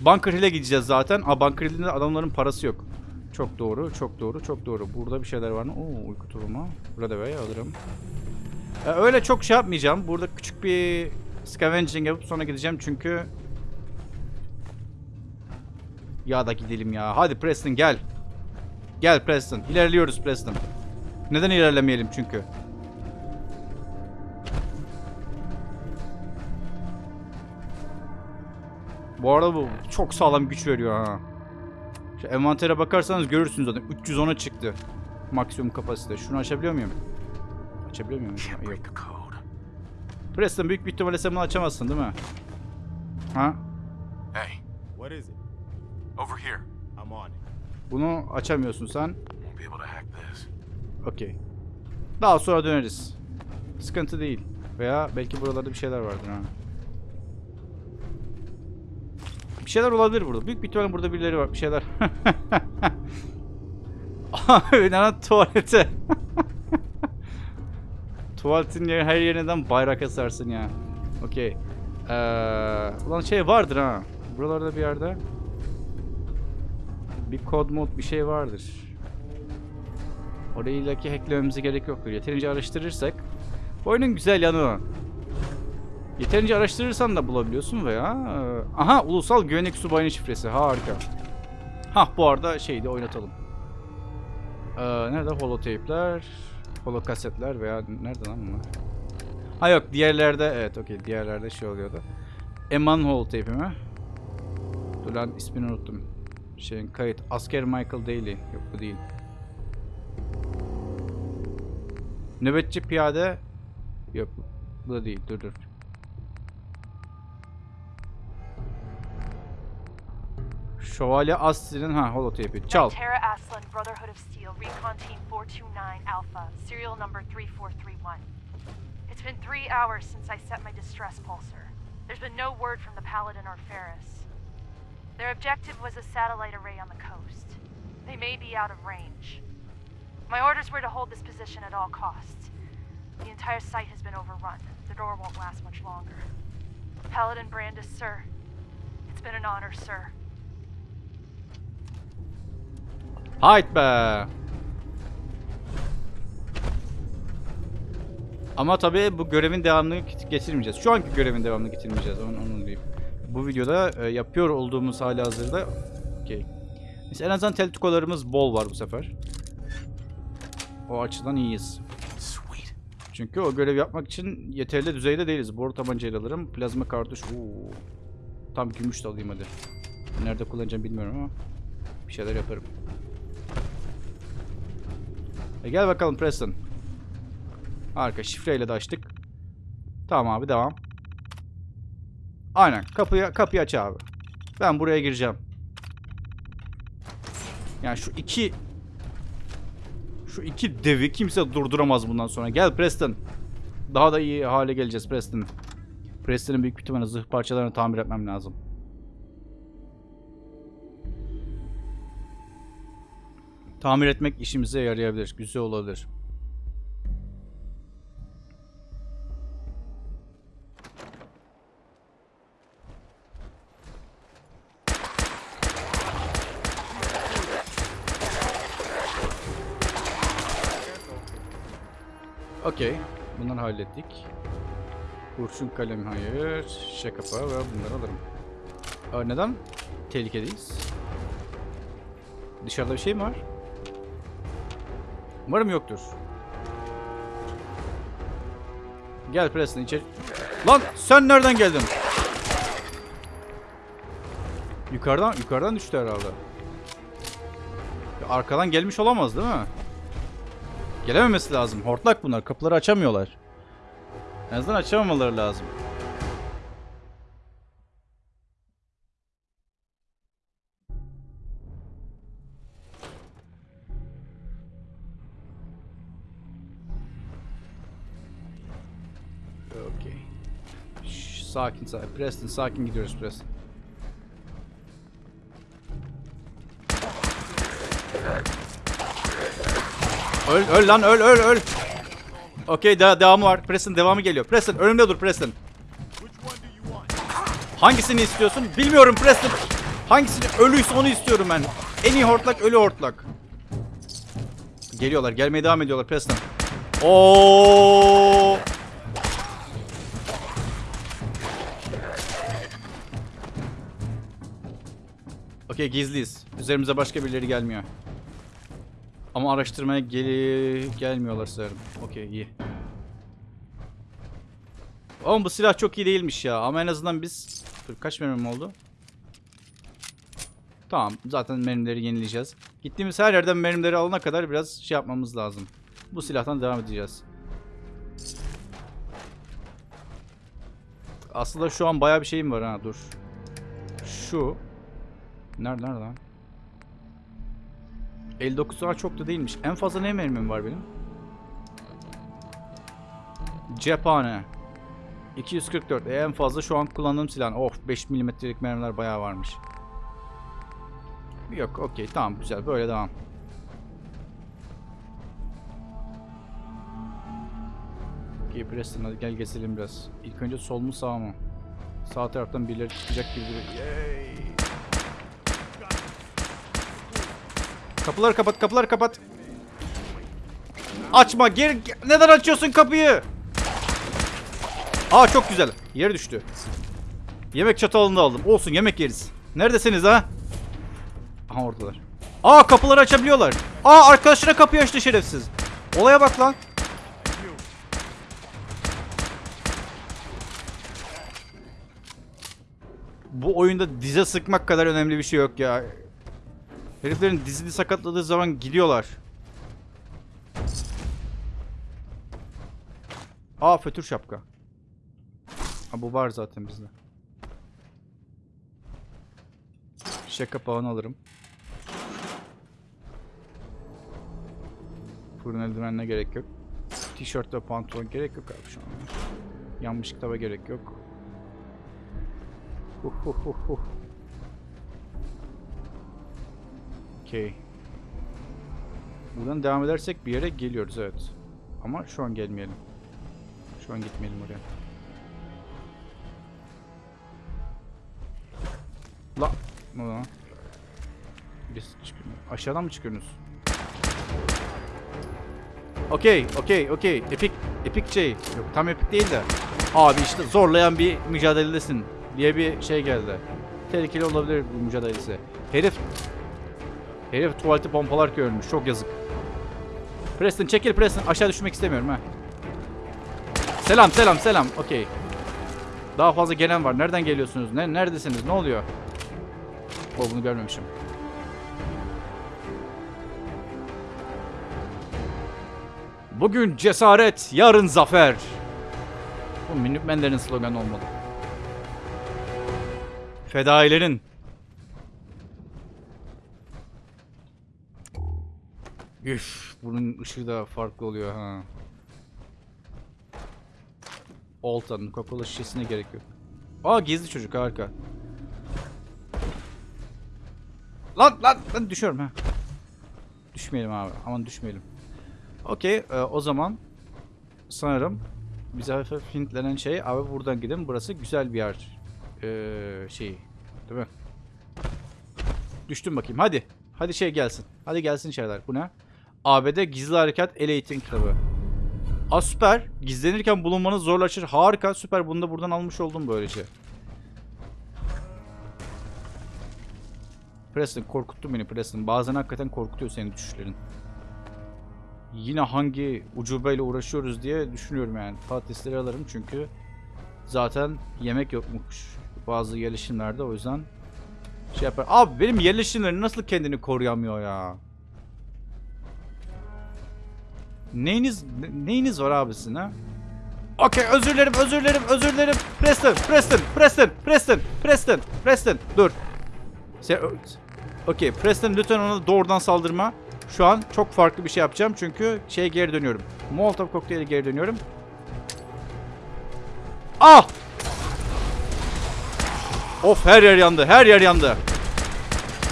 Bunker Hill'e gideceğiz zaten. Aa Bunker Hill'de adamların parası yok. Çok doğru, çok doğru, çok doğru. Burada bir şeyler var mı? Oo, uyku tulumu. Burada ve alırım. Ee, öyle çok şey yapmayacağım. Burada küçük bir scavenging yapıp sonra gideceğim çünkü ya da gidelim ya. Hadi Preston gel. Gel Preston. İlerliyoruz Preston. Neden ilerlemeyelim çünkü? Bu arada bu çok sağlam güç veriyor ha. Şu envantere bakarsanız görürsünüz zaten. 310'a çıktı. Maksimum kapasite. Şunu açabiliyor muyum? Açabiliyor muyum? Yok. Preston büyük bir ihtimalle sen bunu açamazsın değil mi? Ha? Hey, What is it? Over here. I'm on it. Bunu açamıyorsun sen. Won't be able to hack this. Okey. Daha sonra döneriz. Sıkıntı değil. Veya belki buralarda bir şeyler vardır ha. Bir şeyler olabilir burada. Büyük bir ihtimalle burada birileri var. Bir şeyler. Abi lan tuvalete. Tuvaletin yeri, her yerinden bayrak asarsın ya. Okey. Ee, ulan şey vardır ha. Buralarda bir yerde. Bir kod mod bir şey vardır. Orayı illaki hacklememize gerek yoktur. Yeterince araştırırsak. Bu oyunun güzel yanı o. Yeterince araştırırsan da bulabiliyorsun veya... e, Aha ulusal güvenlik subayının şifresi. Harika. Hah bu arada şeyi de oynatalım. Ee, nerede holotape'ler? Holokasetler veya nerede lan bunlar? Ha yok diğerlerde evet okey diğerlerde şey oluyordu. Eman holotape'i mi? Dur lan ismini unuttum. Şeyin kayıt. Asker Michael Daly. Yok bu değil. Nöbetçi piyade. Yok bu da değil. Dur dur. Şövalye Astri'nin ha holotape'i. Çal. Tara Aslan, Brotherhood of Steel, Recon Team 429 Alpha, serial number 3431. It's been three hours since I set my distress pulsar. There's been no word from the Paladin or Ferris. Their objective was a satellite array on the coast. They may be out of range. My orders were to hold this position at all costs. The entire site has been overrun. The door won't last much longer. Paladin Brandis, sir. It's been an honor, sir. Hayt. Ama tabii bu görevin devamını getirmeyeceğiz. Şu anki görevin devamını getirmeyeceğiz. Onu, onu diyeyim. Bu videoda e, yapıyor olduğumuz hali hazırda okey. Biz en azından teltikolarımız bol var bu sefer. O açıdan iyiyiz. Sweet. Çünkü o görev yapmak için yeterli düzeyde değiliz. Boru tabancayla alırım. Plazma kartuş. Oo. Tam gümüş de alayım hadi. Nerede kullanacağım bilmiyorum ama bir şeyler yaparım. E gel bakalım Preston. Harika. Şifreyle de açtık. Tamam abi devam. Aynen. Kapıyı, kapıyı aç abi. Ben buraya gireceğim. Yani şu iki şu iki devi kimse durduramaz bundan sonra. Gel Preston. Daha da iyi hale geleceğiz Preston. Preston'ın büyük ihtimalle zırh parçalarını tamir etmem lazım. Tamir etmek işimize yarayabilir. Güzel olabilir. Okey. Bunları hallettik. Kurşun kalem hayır. Şişe kapağı ve bunları alırım. Aa, neden? Tehlikedeyiz. Dışarıda bir şey mi var? Umarım yoktur. Gel Preston içeri. Lan sen nereden geldin? Yukarıdan yukarıdan düştü herhalde. Arkadan gelmiş olamaz değil mi? Gelememesi lazım. Hortlak bunlar. Kapıları açamıyorlar. En azından açamamaları lazım. Okey. Şş, Sakin sakin. Preston sakin gidiyoruz Preston. Öl öl lan öl öl öl. Okey daha devamı var. Preston devamı geliyor. Preston önümde dur Preston. Hangisini istiyorsun? Bilmiyorum Preston. Hangisini ölüyse onu istiyorum ben. En iyi hortlak ölü hortlak. Geliyorlar. Gelmeye devam ediyorlar Preston. Oo! Okey gizliyiz. Üzerimize başka birileri gelmiyor. Ama araştırmaya gel gelmiyorlar sanırım. Okey iyi. Oğlum bu silah çok iyi değilmiş ya. Ama en azından biz... Dur kaç mermim oldu? Tamam zaten mermileri yenileyeceğiz. Gittiğimiz her yerden mermileri alana kadar biraz şey yapmamız lazım. Bu silahtan devam edeceğiz. Aslında şu an bayağı bir şeyim var ha dur. Şu. Nerede nerede lan? 59 daha çok da değilmiş. En fazla ne mermim var benim? Cephane. 244. E, en fazla şu an kullandığım silah. Of 5 milimetrelik mermiler bayağı varmış. Yok okey tamam güzel böyle devam. Okey Preston hadi gel gezelim biraz. İlk önce sol mu sağ mı? Sağ taraftan birileri çıkacak gibi duruyor. Yay. Kapıları kapat, kapıları kapat. Açma, geri neden açıyorsun kapıyı? Aa çok güzel. Yere düştü. Yemek çatalını da aldım. Olsun yemek yeriz. Neredesiniz ha? Aha oradalar. Aa kapıları açabiliyorlar. Aa arkadaşına kapıyı açtı şerefsiz. Olaya bak lan. Bu oyunda dize sıkmak kadar önemli bir şey yok ya. Heriflerin dizini sakatladığı zaman gidiyorlar. Aa fötür şapka. Ha bu var zaten bizde. Şişe kapağını alırım. Fırın eldivenine gerek yok. Tişört ve pantolon gerek yok abi şu an. Yanmış kitaba gerek yok. Huh huh huh huh. Okey. Buradan devam edersek bir yere geliyoruz evet. Ama şu an gelmeyelim. Şu an gitmeyelim oraya. La. Lan? Birisi. Aşağıdan mı çıkıyorsunuz? Okey, okey, okey. Epik, epik şey. Yok tam epik değil de. Abi işte zorlayan bir mücadeledesin diye bir şey geldi. Tehlikeli olabilir bu mücadelesi. Herif Herif tuvaleti pompalar ölmüş. Çok yazık. Preston çekil Preston. Aşağı düşmek istemiyorum ha. Selam selam selam. Okey. Daha fazla gelen var. Nereden geliyorsunuz? Ne neredesiniz? Ne oluyor? O bunu görmemişim. Bugün cesaret, yarın zafer. Bu Minutemen'lerin sloganı olmalı. Fedailerin. Üf, bunun ışığı da farklı oluyor ha. Olta'nın Coca-Cola şişesine gerek yok. Aa gizli çocuk harika. Lan lan lan düşüyorum ha. Düşmeyelim abi. Aman düşmeyelim. Okey e, o zaman sanırım bize hafif hintlenen şey abi buradan gidin. Burası güzel bir yer. Ee, şey değil mi? Düştüm bakayım. Hadi. Hadi şey gelsin. Hadi gelsin şeyler. Bu ne? ABD Gizli Harekat El Eğitim Kitabı. Aa süper. Gizlenirken bulunmanız zorlaşır. Harika. Süper. Bunu da buradan almış oldum böylece. Preston korkuttun beni Preston. Bazen hakikaten korkutuyor senin düşüşlerin. Yine hangi ucubeyle uğraşıyoruz diye düşünüyorum yani. Patatesleri alırım çünkü zaten yemek yokmuş bazı yerleşimlerde o yüzden şey yapar. Abi benim yerleşimlerim nasıl kendini koruyamıyor ya? Neyiniz ne- neyiniz var abisine? Okey özür dilerim özür dilerim özür dilerim. Preston Preston Preston Preston Preston Preston dur. Sen Okey Preston lütfen ona doğrudan saldırma. Şu an çok farklı bir şey yapacağım çünkü şeye geri dönüyorum. Molotov kokteyli geri dönüyorum. Ah! Of her yer yandı. Her yer yandı.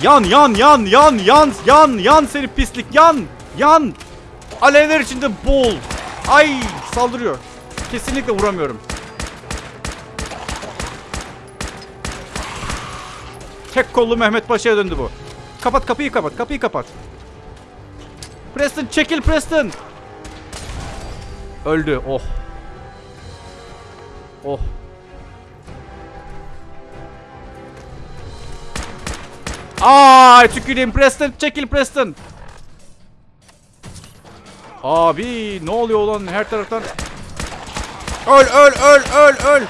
Yan yan yan yan yan yan yan seni pislik yan yan. Alevler içinde boğul. Ay saldırıyor. Kesinlikle vuramıyorum. Tek kollu Mehmet Paşa'ya döndü bu. Kapat kapıyı kapat. Kapıyı kapat. Preston çekil Preston. Öldü. Oh. Oh. Ay tüküreyim Preston çekil Preston. Abi ne oluyor lan her taraftan. Öl öl öl öl öl.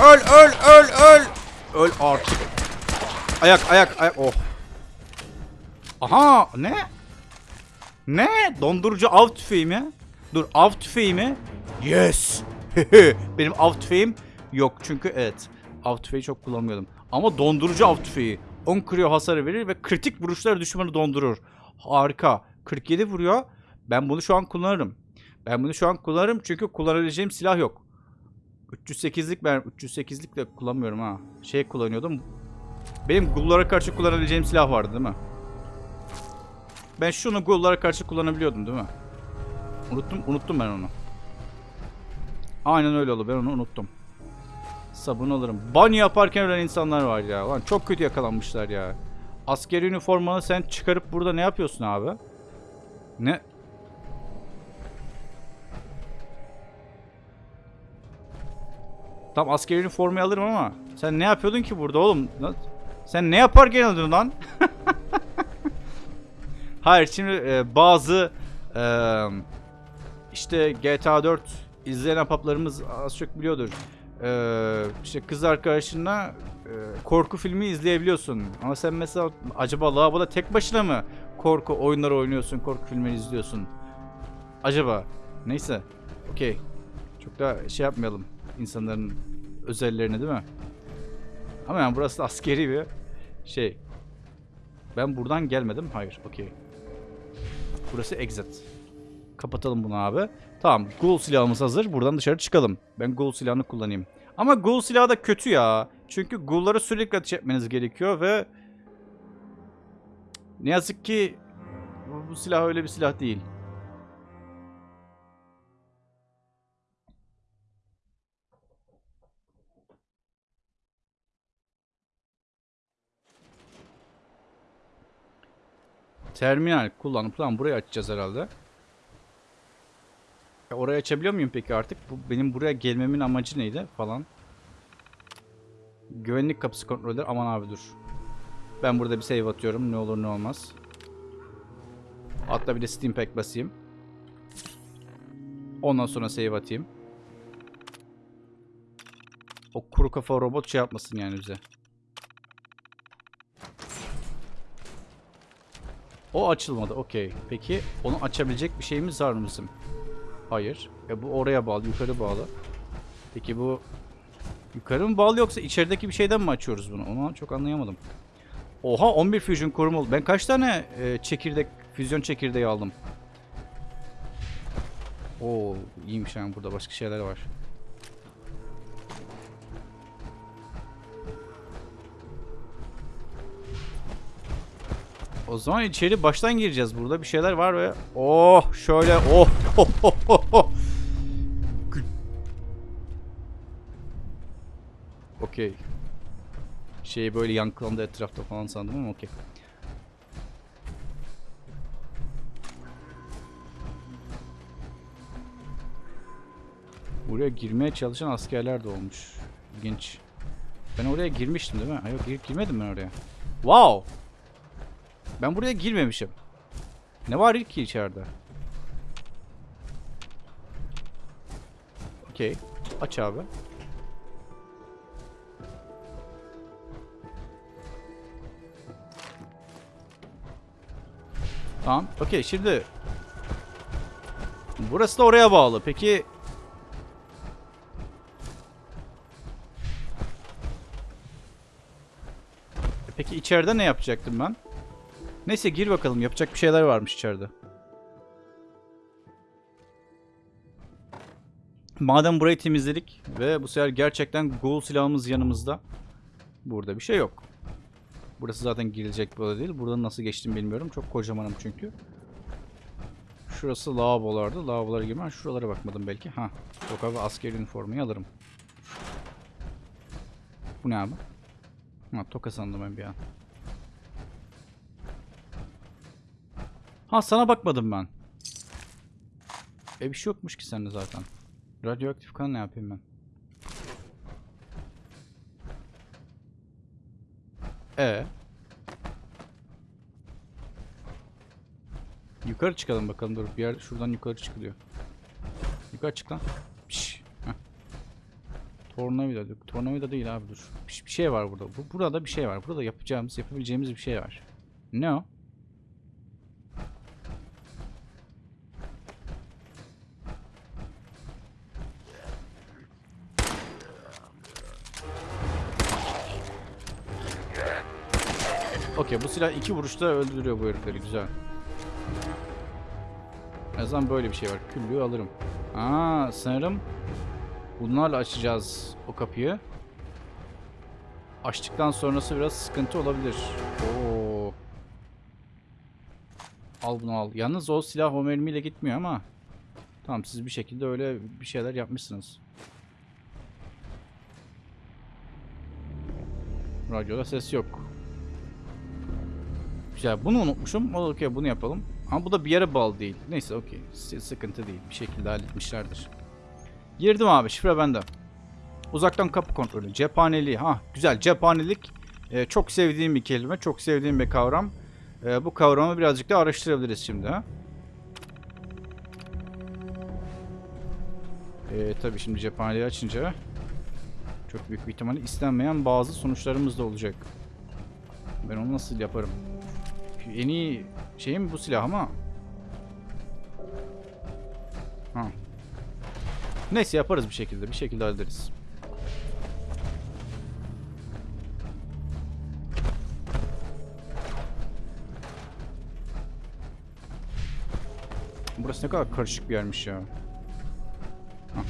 Öl öl öl öl. Öl artık. Ayak ayak ayak. Oh. Aha ne? Ne? Dondurucu av tüfeği mi? Dur av tüfeği mi? Yes. Benim av tüfeğim yok çünkü evet. Av tüfeği çok kullanmıyordum. Ama dondurucu av tüfeği. 10 kriyo hasarı verir ve kritik vuruşlar düşmanı dondurur. Harika. 47 vuruyor. Ben bunu şu an kullanırım. Ben bunu şu an kullanırım çünkü kullanabileceğim silah yok. 308'lik ben 308'lik de kullanmıyorum ha. Şey kullanıyordum. Benim gullara karşı kullanabileceğim silah vardı değil mi? Ben şunu gullara karşı kullanabiliyordum değil mi? Unuttum, unuttum ben onu. Aynen öyle oldu. Ben onu unuttum. Sabun alırım. Banyo yaparken ölen insanlar var ya. Lan çok kötü yakalanmışlar ya. Askeri üniformanı sen çıkarıp burada ne yapıyorsun abi? Ne? Tam askeri üniformayı alırım ama sen ne yapıyordun ki burada oğlum? Sen ne yaparken öldün lan? Hayır şimdi e, bazı e, işte GTA 4 izleyen apaplarımız az çok biliyordur. Ee, işte kız arkadaşınla e, korku filmi izleyebiliyorsun. Ama sen mesela acaba lavaboda tek başına mı korku oyunları oynuyorsun, korku filmleri izliyorsun? Acaba? Neyse. Okey. Çok da şey yapmayalım insanların özellerini değil mi? Ama yani burası da askeri bir şey. Ben buradan gelmedim. Hayır. Okey. Burası exit. Kapatalım bunu abi. Tamam. Ghoul silahımız hazır. Buradan dışarı çıkalım. Ben Ghoul silahını kullanayım. Ama Ghoul silahı da kötü ya. Çünkü Ghoul'lara sürekli ateş etmeniz gerekiyor ve ne yazık ki bu silah öyle bir silah değil. Terminal kullanıp lan burayı açacağız herhalde. Ya orayı açabiliyor muyum peki artık? Bu benim buraya gelmemin amacı neydi falan. Güvenlik kapısı kontrolü. Aman abi dur. Ben burada bir save atıyorum. Ne olur ne olmaz. Hatta bir de Steam Pack basayım. Ondan sonra save atayım. O kuru kafa robot şey yapmasın yani bize. O açılmadı. Okey. Peki onu açabilecek bir şeyimiz var mı bizim? Hayır. E bu oraya bağlı, yukarı bağlı. Peki bu yukarı mı bağlı yoksa içerideki bir şeyden mi açıyoruz bunu? Onu çok anlayamadım. Oha 11 fusion korumalı. Ben kaç tane e, çekirdek, füzyon çekirdeği aldım? Oo iyiymiş yani burada başka şeyler var. O zaman içeri baştan gireceğiz. Burada bir şeyler var ve oh şöyle oh oh oh oh, oh. Okey. Şey böyle yankılandı etrafta falan sandım ama okey. Buraya girmeye çalışan askerler de olmuş. İlginç. Ben oraya girmiştim değil mi? Yok gir- girmedim ben oraya. Wow! Ben buraya girmemişim. Ne var ki içeride? Okey. Aç abi. Tamam. Okey şimdi. Burası da oraya bağlı. Peki. Peki içeride ne yapacaktım ben? Neyse gir bakalım. Yapacak bir şeyler varmış içeride. Madem burayı temizledik ve bu sefer gerçekten ghoul silahımız yanımızda. Burada bir şey yok. Burası zaten girilecek oda değil. Buradan nasıl geçtim bilmiyorum. Çok kocamanım çünkü. Şurası lavabolardı. Lavabolara girmem. Şuralara bakmadım belki. Ha. Yok abi asker üniformayı alırım. Bu ne abi? Ha toka sandım ben bir an. Ha sana bakmadım ben. E bir şey yokmuş ki sende zaten. Radyoaktif kan ne yapayım ben? E. Yukarı çıkalım bakalım dur bir yer şuradan yukarı çıkılıyor. Yukarı çık lan. Piş. Heh. Tornavida. Tornavida değil abi dur. Bir şey var burada. Bu, burada bir şey var. Burada yapacağımız, yapabileceğimiz bir şey var. Ne o? Okey bu silah iki vuruşta öldürüyor bu herifleri güzel. En azından böyle bir şey var. Küllüğü alırım. Aa sanırım bunlarla açacağız o kapıyı. Açtıktan sonrası biraz sıkıntı olabilir. Oo. Al bunu al. Yalnız o silah o mermiyle gitmiyor ama. Tamam siz bir şekilde öyle bir şeyler yapmışsınız. Radyoda ses yok. Güzel. Bunu unutmuşum. O okey bunu yapalım. Ama bu da bir yere bağlı değil. Neyse okey. Sıkıntı değil. Bir şekilde halletmişlerdir. Girdim abi. Şifre bende. Uzaktan kapı kontrolü. Cephaneliği. Ha güzel. Cephanelik e, çok sevdiğim bir kelime. Çok sevdiğim bir kavram. E, bu kavramı birazcık da araştırabiliriz şimdi. Ha? E, tabii şimdi cephaneliği açınca Çok büyük bir ihtimalle istenmeyen bazı sonuçlarımız da olacak. Ben onu nasıl yaparım? En iyi şeyim bu silah ama. Ha. Neyse yaparız bir şekilde. Bir şekilde hallederiz. Burası ne kadar karışık bir yermiş ya. Hah.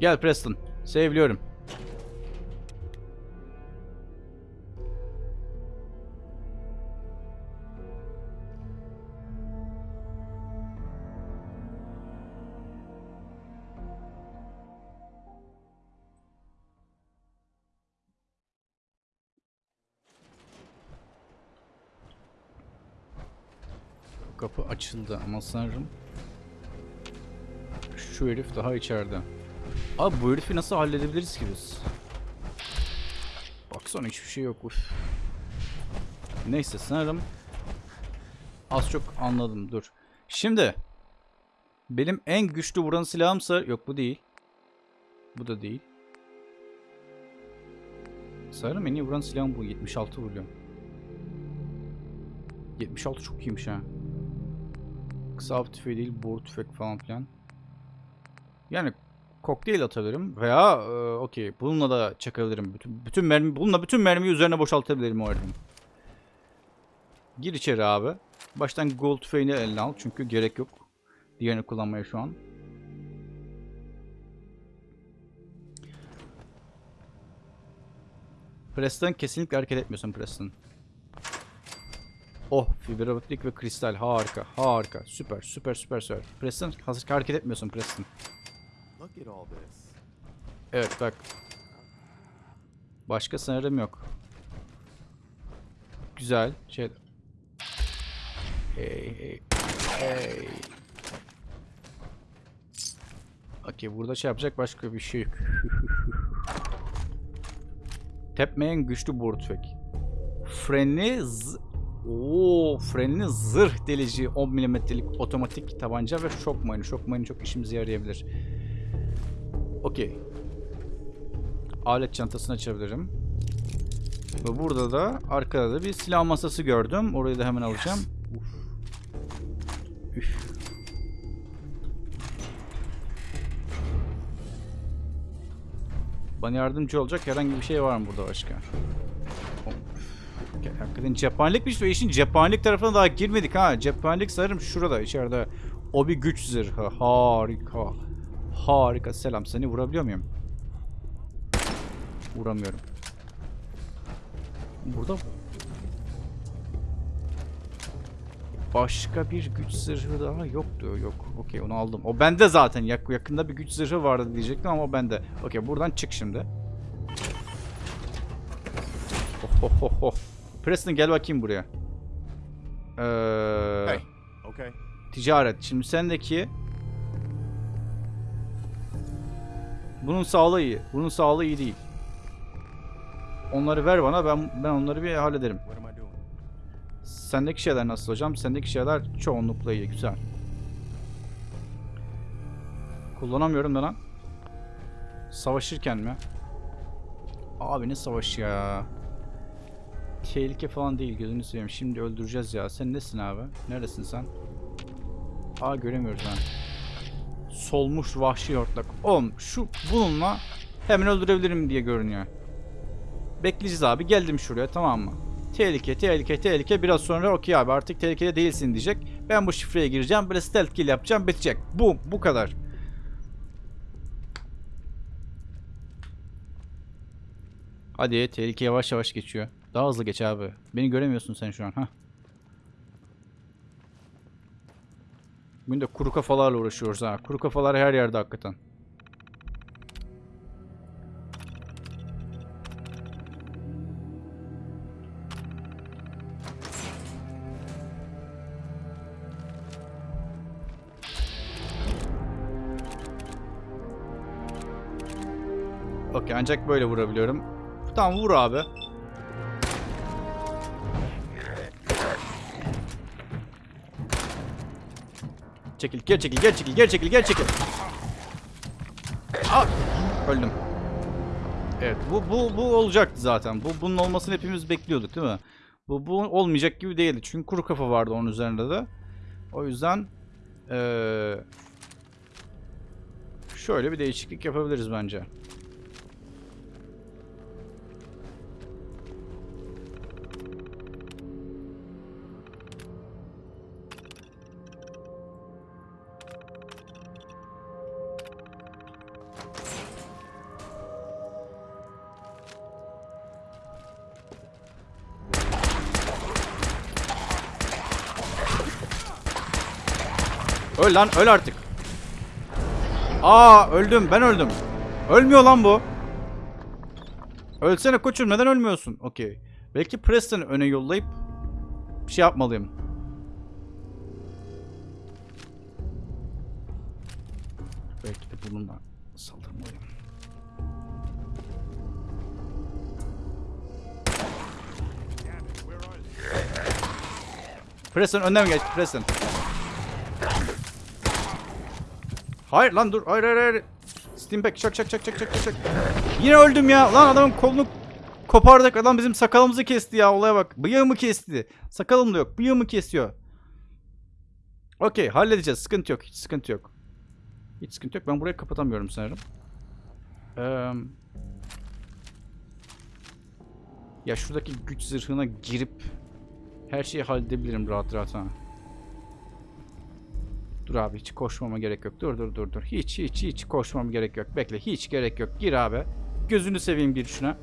Gel Preston. Seviliyorum. Açıldı ama sanırım şu herif daha içeride. Abi bu herifi nasıl halledebiliriz ki biz? Baksana hiçbir şey yok. Uf. Neyse sanırım az çok anladım. Dur. Şimdi benim en güçlü vuran silahımsa yok bu değil. Bu da değil. Sanırım en iyi vuran silahım bu. 76 vuruyor. 76 çok iyiymiş ha. Kısa av tüfeği değil, boru tüfek falan filan. Yani kokteyl atabilirim veya e, okey bununla da çakabilirim. Bütün, bütün mermi bununla bütün mermiyi üzerine boşaltabilirim o herifin. Gir içeri abi. Baştan gold tüfeğini eline al çünkü gerek yok. Diğerini kullanmaya şu an. Preston kesinlikle hareket etmiyorsun Preston. Oh fiber optik ve kristal harika harika süper süper süper süper. Preston hazır hareket etmiyorsun Preston. Evet bak. Başka sanırım yok. Güzel. Şey. Hey hey. Hey. Okey burada şey yapacak başka bir şey yok. Tepmeyen güçlü boru tüfek. Frenli z Oo, frenli zırh delici 10 milimetrelik otomatik tabanca ve şok mayını. Şok mayını çok işimize yarayabilir. Okey. Alet çantasını açabilirim. Ve burada da arkada da bir silah masası gördüm. Orayı da hemen alacağım. Uf. Üf. Bana yardımcı olacak herhangi bir şey var mı burada başka? Hakikaten cephanelikmiş ve işin cephanelik tarafına daha girmedik ha. Cephanelik sanırım şurada içeride. O bir güç zırhı. Harika. Harika. Selam. Seni vurabiliyor muyum? Vuramıyorum. Burada başka bir güç zırhı daha yoktu. Yok. Okey onu aldım. O bende zaten. Yak yakında bir güç zırhı vardı diyecektim ama o bende. Okey buradan çık şimdi. Oh, oh, oh. Preston gel bakayım buraya. Ee, Hey. Okay. Ticaret. Şimdi sendeki bunun sağlığı iyi. Bunun sağlığı iyi değil. Onları ver bana ben ben onları bir hallederim. Sendeki şeyler nasıl hocam? Sendeki şeyler çoğunlukla iyi. Güzel. Kullanamıyorum da lan. Savaşırken mi? Abi ne savaş ya? Tehlike falan değil gözünü seveyim. Şimdi öldüreceğiz ya. Sen nesin abi? Neredesin sen? Aa göremiyoruz lan. Solmuş vahşi hortlak. Oğlum şu bununla hemen öldürebilirim diye görünüyor. Bekleyeceğiz abi. Geldim şuraya tamam mı? Tehlike, tehlike, tehlike. Biraz sonra okey abi artık tehlikede değilsin diyecek. Ben bu şifreye gireceğim. Böyle stealth kill yapacağım. Bitecek. Bu, bu kadar. Hadi tehlike yavaş yavaş geçiyor. Daha hızlı geç abi. Beni göremiyorsun sen şu an. ha. Bugün de kuru kafalarla uğraşıyoruz ha. Kuru kafalar her yerde hakikaten. Okey ancak böyle vurabiliyorum. Tamam vur abi. Çekil, geri çekil, geri çekil, geri çekil, geri çekil. Aa! Öldüm. Evet bu, bu, bu olacaktı zaten. Bu, bunun olmasını hepimiz bekliyorduk değil mi? Bu, bu olmayacak gibi değildi. Çünkü kuru kafa vardı onun üzerinde de. O yüzden eee, şöyle bir değişiklik yapabiliriz bence. Öl lan öl artık. Aa öldüm ben öldüm. Ölmüyor lan bu. Ölsene koçum neden ölmüyorsun? Okey. Belki Preston'ı öne yollayıp bir şey yapmalıyım. Belki de bununla saldırmalıyım. Preston önden geç Preston. Hayır lan dur. Hayır hayır hayır. Steampack çak çak çak çak çak çak. Yine öldüm ya. Lan adamın kolunu kopardık. Adam bizim sakalımızı kesti ya. Olaya bak. Bıyığımı kesti. Sakalım da yok. Bıyığımı kesiyor. Okey halledeceğiz. Sıkıntı yok. Hiç sıkıntı yok. Hiç sıkıntı yok. Ben burayı kapatamıyorum sanırım. Eee... Ya şuradaki güç zırhına girip her şeyi halledebilirim rahat rahat ha. Dur abi hiç koşmama gerek yok. Dur dur dur dur. Hiç hiç hiç koşmama gerek yok. Bekle hiç gerek yok. Gir abi. Gözünü seveyim gir şuna.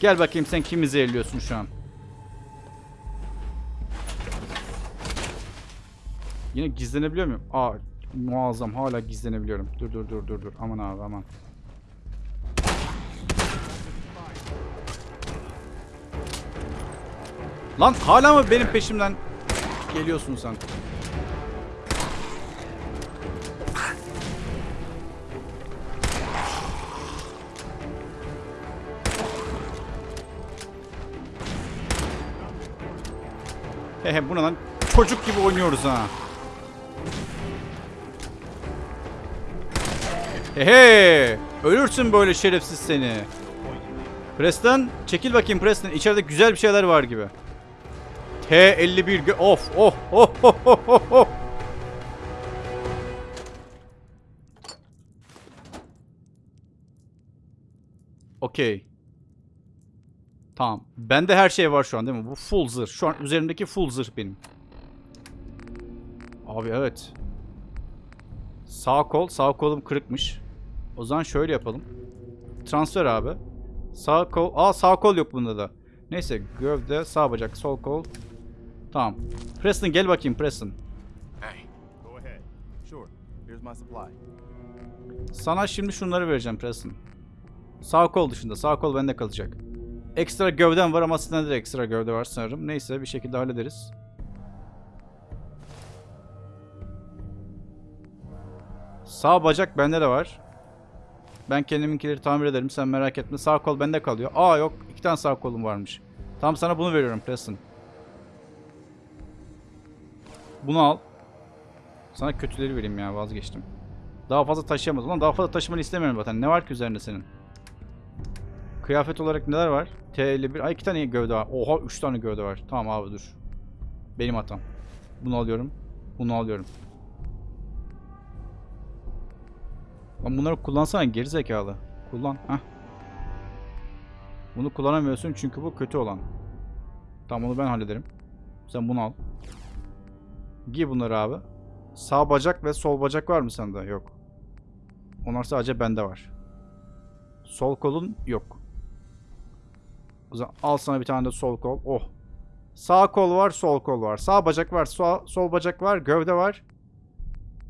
Gel bakayım sen kimi zehirliyorsun şu an. Yine gizlenebiliyor muyum? Aa muazzam hala gizlenebiliyorum. Dur dur dur dur dur. Aman abi aman. Lan hala mı benim peşimden geliyorsun sen? Hehe bu ne? Çocuk gibi oynuyoruz ha. Hehe. Ölürsün böyle şerefsiz seni. Preston çekil bakayım Preston. İçeride güzel bir şeyler var gibi. T51 gö- of oh oh oh oh oh oh. Okey. Tamam. Bende her şey var şu an değil mi? Bu full zırh. Şu an üzerimdeki full zırh benim. Abi evet. Sağ kol. Sağ kolum kırıkmış. O zaman şöyle yapalım. Transfer abi. Sağ kol. Aa sağ kol yok bunda da. Neyse gövde, sağ bacak, sol kol. Tamam. Preston gel bakayım Preston. Sana şimdi şunları vereceğim Preston. Sağ kol dışında. Sağ kol bende kalacak. Ekstra gövden var ama sende de ekstra gövde var sanırım. Neyse bir şekilde hallederiz. Sağ bacak bende de var. Ben kendiminkileri tamir ederim sen merak etme. Sağ kol bende kalıyor. Aa yok iki tane sağ kolum varmış. Tamam sana bunu veriyorum Preston. Bunu al. Sana kötüleri vereyim ya vazgeçtim. Daha fazla taşıyamaz. Ulan daha fazla taşımanı istemiyorum zaten. Ne var ki üzerinde senin? Kıyafet olarak neler var? T51. Ay iki tane gövde var. Oha üç tane gövde var. Tamam abi dur. Benim hatam. Bunu alıyorum. Bunu alıyorum. Lan bunları kullansana gerizekalı. Kullan. Heh. Bunu kullanamıyorsun çünkü bu kötü olan. Tamam onu ben hallederim. Sen bunu al. Giy bunları abi. Sağ bacak ve sol bacak var mı sende? Yok. Onlar sadece bende var. Sol kolun yok. Al sana bir tane de sol kol. Oh. Sağ kol var, sol kol var. Sağ bacak var, sol, sol bacak var, gövde var.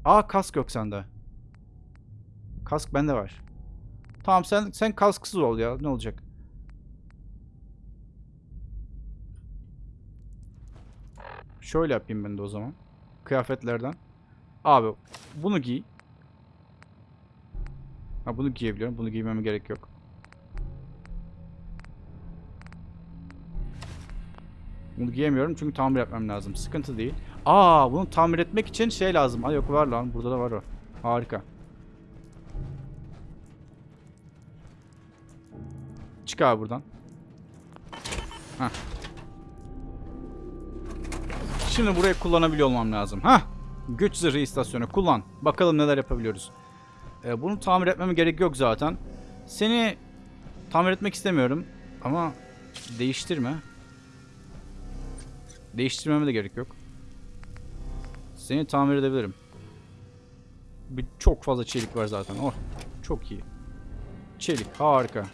Aa kask yok sende. Kask bende var. Tamam sen sen kasksız ol ya. Ne olacak? Şöyle yapayım ben de o zaman. Kıyafetlerden. Abi bunu giy. Ha bunu giyebiliyorum. Bunu giymeme gerek yok. Bunu giyemiyorum çünkü tamir etmem lazım. Sıkıntı değil. Aa bunu tamir etmek için şey lazım. Ay yok var lan. Burada da var o. Harika. Çık abi buradan. Hah. Şimdi burayı kullanabiliyor olmam lazım. Hah. Güç zırhı istasyonu kullan. Bakalım neler yapabiliyoruz. Ee, bunu tamir etmeme gerek yok zaten. Seni tamir etmek istemiyorum. Ama değiştirme. Değiştirmeme de gerek yok. Seni tamir edebilirim. Bir, çok fazla çelik var zaten. Oh, çok iyi. Çelik harika.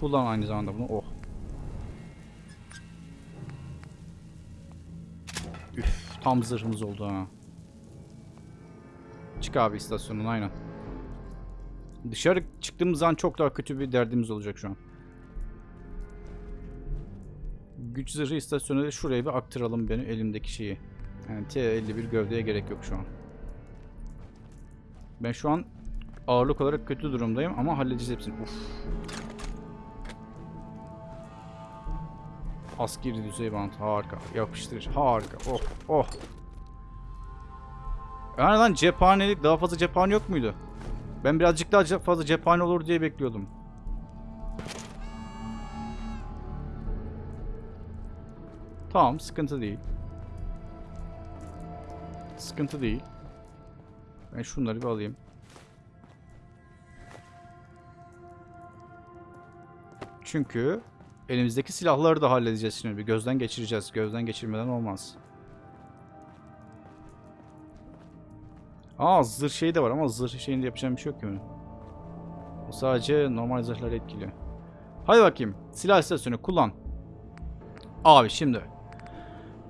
Kullan aynı zamanda bunu. Oh. Üf, tam zırhımız oldu ha. Çık abi istasyonun aynen. Dışarı çıktığımız an çok daha kötü bir derdimiz olacak şu an. Güç zırhı istasyonu da şuraya bir aktaralım benim elimdeki şeyi. Yani T51 gövdeye gerek yok şu an. Ben şu an ağırlık olarak kötü durumdayım ama halledeceğiz hepsini. Uf. Askeri düzey bant harika. Yapıştır harika. Oh oh. Yani lan cephanelik daha fazla cephane yok muydu? Ben birazcık daha fazla cephane olur diye bekliyordum. Tamam sıkıntı değil. Sıkıntı değil. Ben şunları bir alayım. Çünkü elimizdeki silahları da halledeceğiz şimdi. Bir gözden geçireceğiz. Gözden geçirmeden olmaz. Aa zırh şeyi de var ama zırh şeyinde yapacağım bir şey yok ki benim. O sadece normal zırhları etkiliyor. Hadi bakayım. Silah istasyonu kullan. Abi şimdi.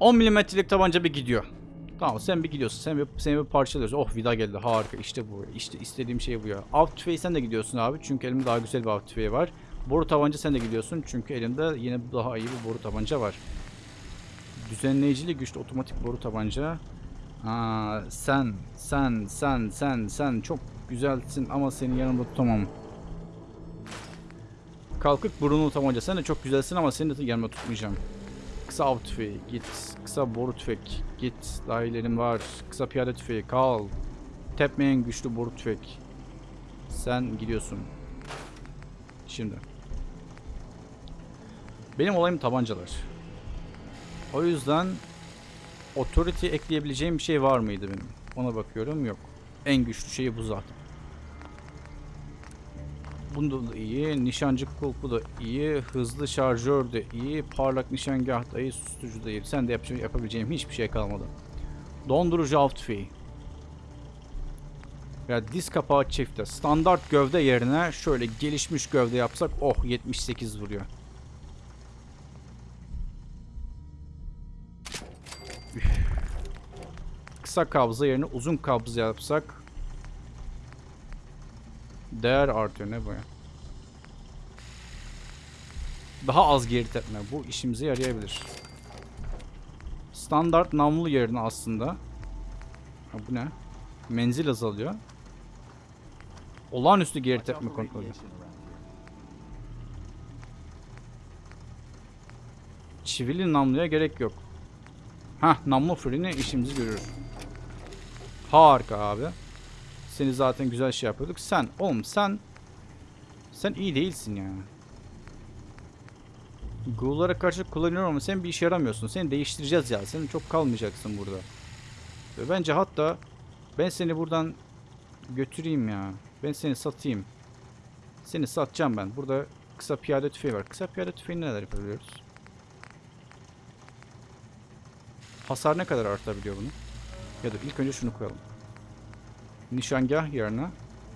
10 milimetrelik tabanca bir gidiyor. Tamam sen bir gidiyorsun. Sen bir, seni bir parçalıyoruz. Oh vida geldi. Harika. İşte bu. İşte istediğim şey bu ya. Av tüfeği sen de gidiyorsun abi. Çünkü elimde daha güzel bir av tüfeği var. Boru tabanca sen de gidiyorsun. Çünkü elimde yine daha iyi bir boru tabanca var. Düzenleyicili güçlü otomatik boru tabanca. Aa, sen, sen, sen, sen, sen çok güzelsin ama seni yanımda tutamam. Kalkık burunlu tabanca. Sen de çok güzelsin ama seni de yanımda tutmayacağım. Kısa av tüfeği git. Kısa boru tüfek git. Dahilerim var. Kısa piyade tüfeği kal. Tepmeyen güçlü boru tüfek. Sen gidiyorsun. Şimdi. Benim olayım tabancalar. O yüzden Authority ekleyebileceğim bir şey var mıydı benim? Ona bakıyorum. Yok. En güçlü şey bu zaten. Bunda da iyi. Nişancı kulpu da iyi. Hızlı şarjör de iyi. Parlak nişangah da iyi. Susturucu da iyi. Sen de yap yapabileceğim hiçbir şey kalmadı. Dondurucu av tüfeği. Ya diz kapağı çifte. Standart gövde yerine şöyle gelişmiş gövde yapsak oh 78 vuruyor. Üf. Kısa kabza yerine uzun kabza yapsak değer artıyor ne bu ya? Daha az geri tepme. Bu işimize yarayabilir. Standart namlu yerine aslında. Ha, bu ne? Menzil azalıyor. Olağanüstü geri tepme kontrolü. Çivili namluya gerek yok. Hah namlu freni işimizi görür. Harika abi. Seni zaten güzel şey yapıyorduk. Sen oğlum sen sen iyi değilsin ya. Ghoul'lara karşı kullanıyorum ama sen bir işe yaramıyorsun. Seni değiştireceğiz ya. Sen çok kalmayacaksın burada. Ve bence hatta ben seni buradan götüreyim ya. Ben seni satayım. Seni satacağım ben. Burada kısa piyade tüfeği var. Kısa piyade tüfeği neler yapabiliyoruz? Hasar ne kadar artabiliyor bunu? Ya da ilk önce şunu koyalım. Nişangah yerine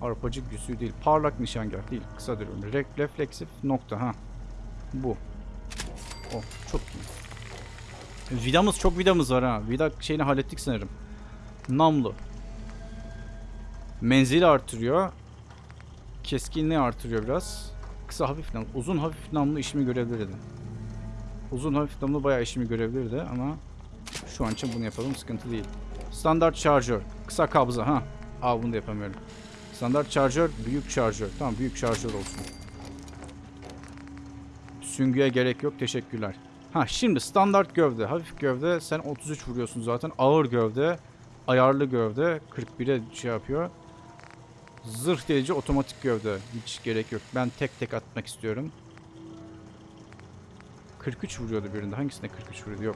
arpacı güsü değil. Parlak nişangah değil. Kısa diyorum. Re refleksif nokta ha. Bu. Oh çok iyi. Vidamız çok vidamız var ha. Vida şeyini hallettik sanırım. Namlu. Menzili artırıyor. Keskinliği artırıyor biraz. Kısa hafif namlu. Uzun hafif namlu işimi görebilirdi. Uzun hafif namlu bayağı işimi görebilirdi ama şu an için bunu yapalım sıkıntı değil. Standart şarjör. Kısa kabza ha. Aa bunu da yapamıyorum. Standart şarjör, büyük şarjör. Tamam büyük şarjör olsun. Süngüye gerek yok. Teşekkürler. Ha şimdi standart gövde. Hafif gövde. Sen 33 vuruyorsun zaten. Ağır gövde. Ayarlı gövde. 41'e şey yapıyor. Zırh delici otomatik gövde. Hiç gerek yok. Ben tek tek atmak istiyorum. 43 vuruyordu birinde. Hangisinde 43 vuruyordu? Yok.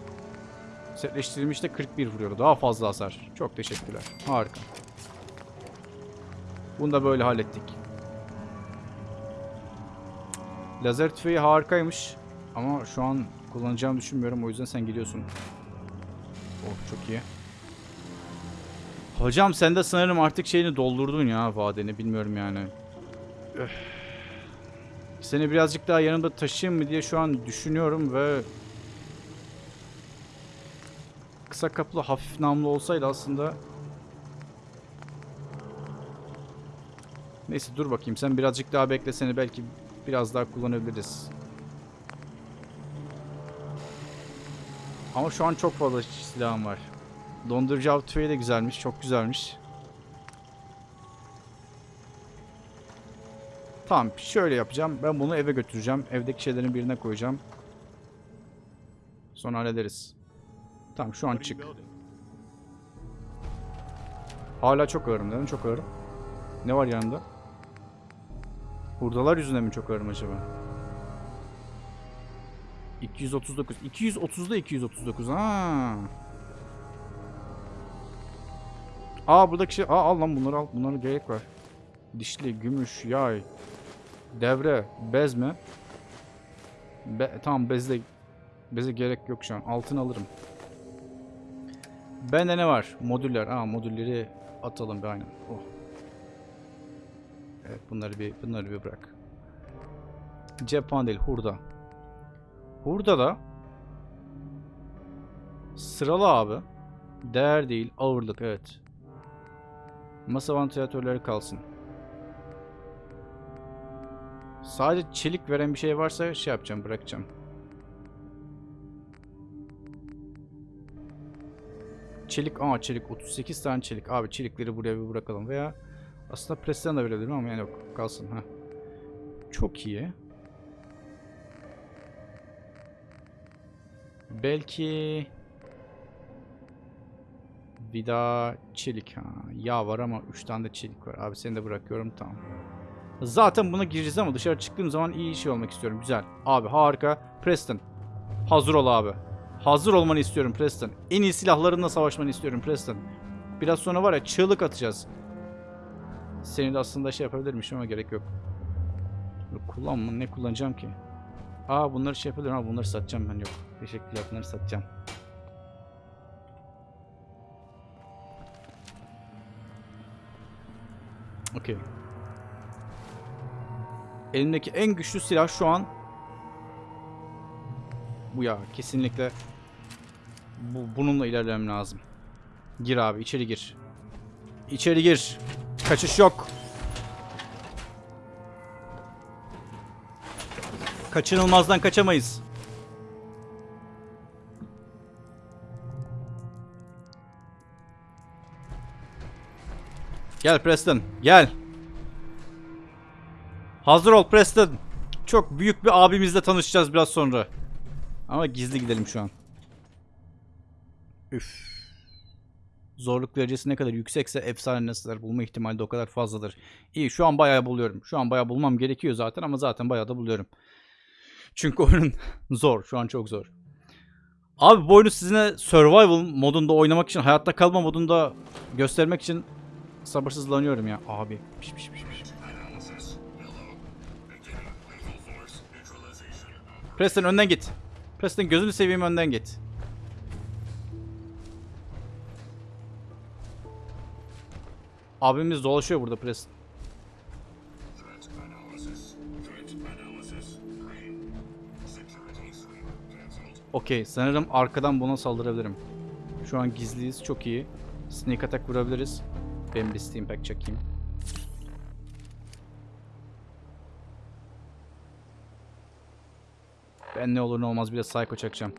Setleştirilmişte 41 vuruyordu. Daha fazla hasar. Çok teşekkürler. Harika. Bunu da böyle hallettik. Lazer tüfeği harikaymış. Ama şu an kullanacağımı düşünmüyorum. O yüzden sen gidiyorsun. Oh çok iyi. Hocam sen de sanırım artık şeyini doldurdun ya vadeni. Bilmiyorum yani. Öf. Seni birazcık daha yanımda taşıyayım mı diye şu an düşünüyorum ve... Kısa kapılı hafif namlu olsaydı aslında... Neyse dur bakayım sen birazcık daha bekle seni belki biraz daha kullanabiliriz. Ama şu an çok fazla silahım var. Dondurucu av tüfeği de güzelmiş. Çok güzelmiş. Tamam şöyle yapacağım. Ben bunu eve götüreceğim. Evdeki şeylerin birine koyacağım. Sonra hallederiz. Tamam şu an çık. Hala çok ağırım. Neden çok ağırım? Ne var yanında? Hurdalar yüzünden mi çok ağırım acaba? 239. 230'da 239. Ha. Aa buradaki şey. Aa al lan bunları al. Bunlara gerek var. Dişli, gümüş, yay. Devre, bez mi? Be tamam bezle beze gerek yok şu an. Altın alırım. Bende ne var? Modüller. Aa modülleri atalım bir aynen. Oh. Evet bunları bir bunları bir bırak. Cephan değil hurda. Hurda da sıralı abi. Değer değil ağırlık evet. Masa vantilatörleri kalsın. Sadece çelik veren bir şey varsa şey yapacağım bırakacağım. Çelik, aa çelik 38 tane çelik. Abi çelikleri buraya bir bırakalım veya aslında presten de verebilirim ama yani yok kalsın ha. Çok iyi. Belki vida çelik ha. Yağ var ama 3 tane de çelik var. Abi seni de bırakıyorum tamam. Zaten buna gireceğiz ama dışarı çıktığım zaman iyi şey olmak istiyorum. Güzel. Abi harika. Preston. Hazır ol abi. Hazır olmanı istiyorum Preston. En iyi silahlarınla savaşmanı istiyorum Preston. Biraz sonra var ya çığlık atacağız. Seni de aslında şey yapabilirmişim ama gerek yok. Kullanma ne kullanacağım ki? Aa bunları şey yapabilirim ama bunları satacağım ben yok. Teşekkürler bunları satacağım. Okey. Elimdeki en güçlü silah şu an bu ya kesinlikle bu bununla ilerlemem lazım. Gir abi içeri gir. İçeri gir. Kaçış yok. Kaçınılmazdan kaçamayız. Gel Preston, gel. Hazır ol Preston. Çok büyük bir abimizle tanışacağız biraz sonra. Ama gizli gidelim şu an. Üf. Zorluk derecesi ne kadar yüksekse efsane nesneler bulma ihtimali de o kadar fazladır. İyi şu an bayağı buluyorum. Şu an bayağı bulmam gerekiyor zaten ama zaten bayağı da buluyorum. Çünkü oyunun zor. Şu an çok zor. Abi bu oyunu sizinle survival modunda oynamak için, hayatta kalma modunda göstermek için sabırsızlanıyorum ya. Abi. Piş piş piş. Preston önden git. Preston gözünü seveyim önden git. Abimiz dolaşıyor burada Preston. Okey sanırım arkadan buna saldırabilirim. Şu an gizliyiz çok iyi. Sneak attack vurabiliriz. Ben bir steam pack çekeyim. Ben ne olur ne olmaz bir de psycho çakacağım.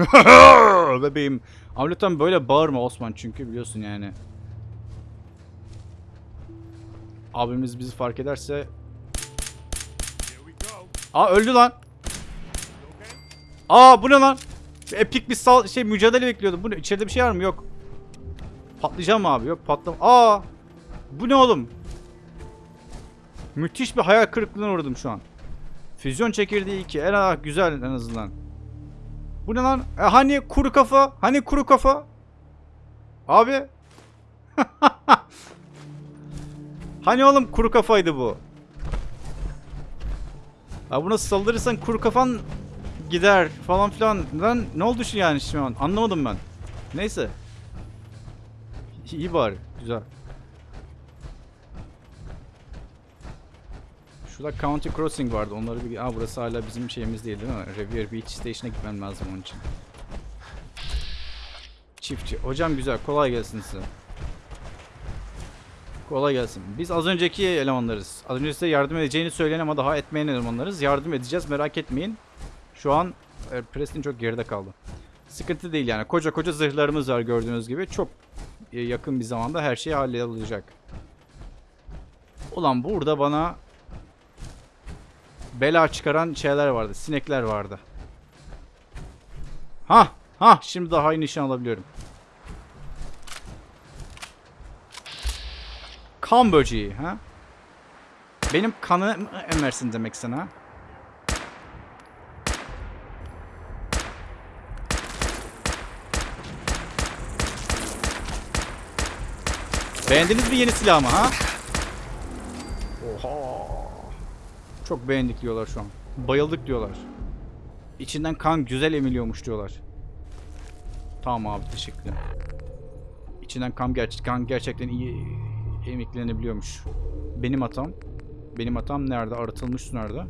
Bebeğim. Ama böyle bağırma Osman çünkü biliyorsun yani. Abimiz bizi fark ederse... Aa öldü lan. Aa bu ne lan? Epik bir sal şey mücadele bekliyordum. Bu ne? İçeride bir şey var mı? Yok. Patlayacağım abi? Yok patlam. Aa! Bu ne oğlum? Müthiş bir hayal kırıklığına uğradım şu an. Füzyon çekirdeği 2. En ah, güzel en azından. Bu ne lan? E, hani kuru kafa? Hani kuru kafa? Abi. hani oğlum kuru kafaydı bu. Ya buna saldırırsan kuru kafan gider falan filan. Lan ne oldu şu yani şu an? Anlamadım ben. Neyse. İyi bari. Güzel. Şurada County Crossing vardı. Onları bir... Aa burası hala bizim şeyimiz değil değil mi? Revere Beach Station'a gitmem lazım onun için. Çiftçi. Hocam güzel. Kolay gelsin size. Kolay gelsin. Biz az önceki elemanlarız. Az önce size yardım edeceğini söyleyen ama daha etmeyen elemanlarız. Yardım edeceğiz. Merak etmeyin. Şu an e, Preston çok geride kaldı. Sıkıntı değil yani. Koca koca zırhlarımız var gördüğünüz gibi. Çok e, yakın bir zamanda her şey hallolacak. Ulan burada bana bela çıkaran şeyler vardı. Sinekler vardı. Ha, ha şimdi daha iyi nişan alabiliyorum. Kan böceği ha? Benim kanı emersin demek sana. Beğendiniz mi yeni silahımı ha? Oha. Çok beğendik diyorlar şu an. Bayıldık diyorlar. İçinden kan güzel emiliyormuş diyorlar. Tamam abi teşekkürler. İçinden kan, ger kan gerçekten iyi emiklenebiliyormuş. Benim hatam. Benim hatam nerede? Arıtılmış su nerede?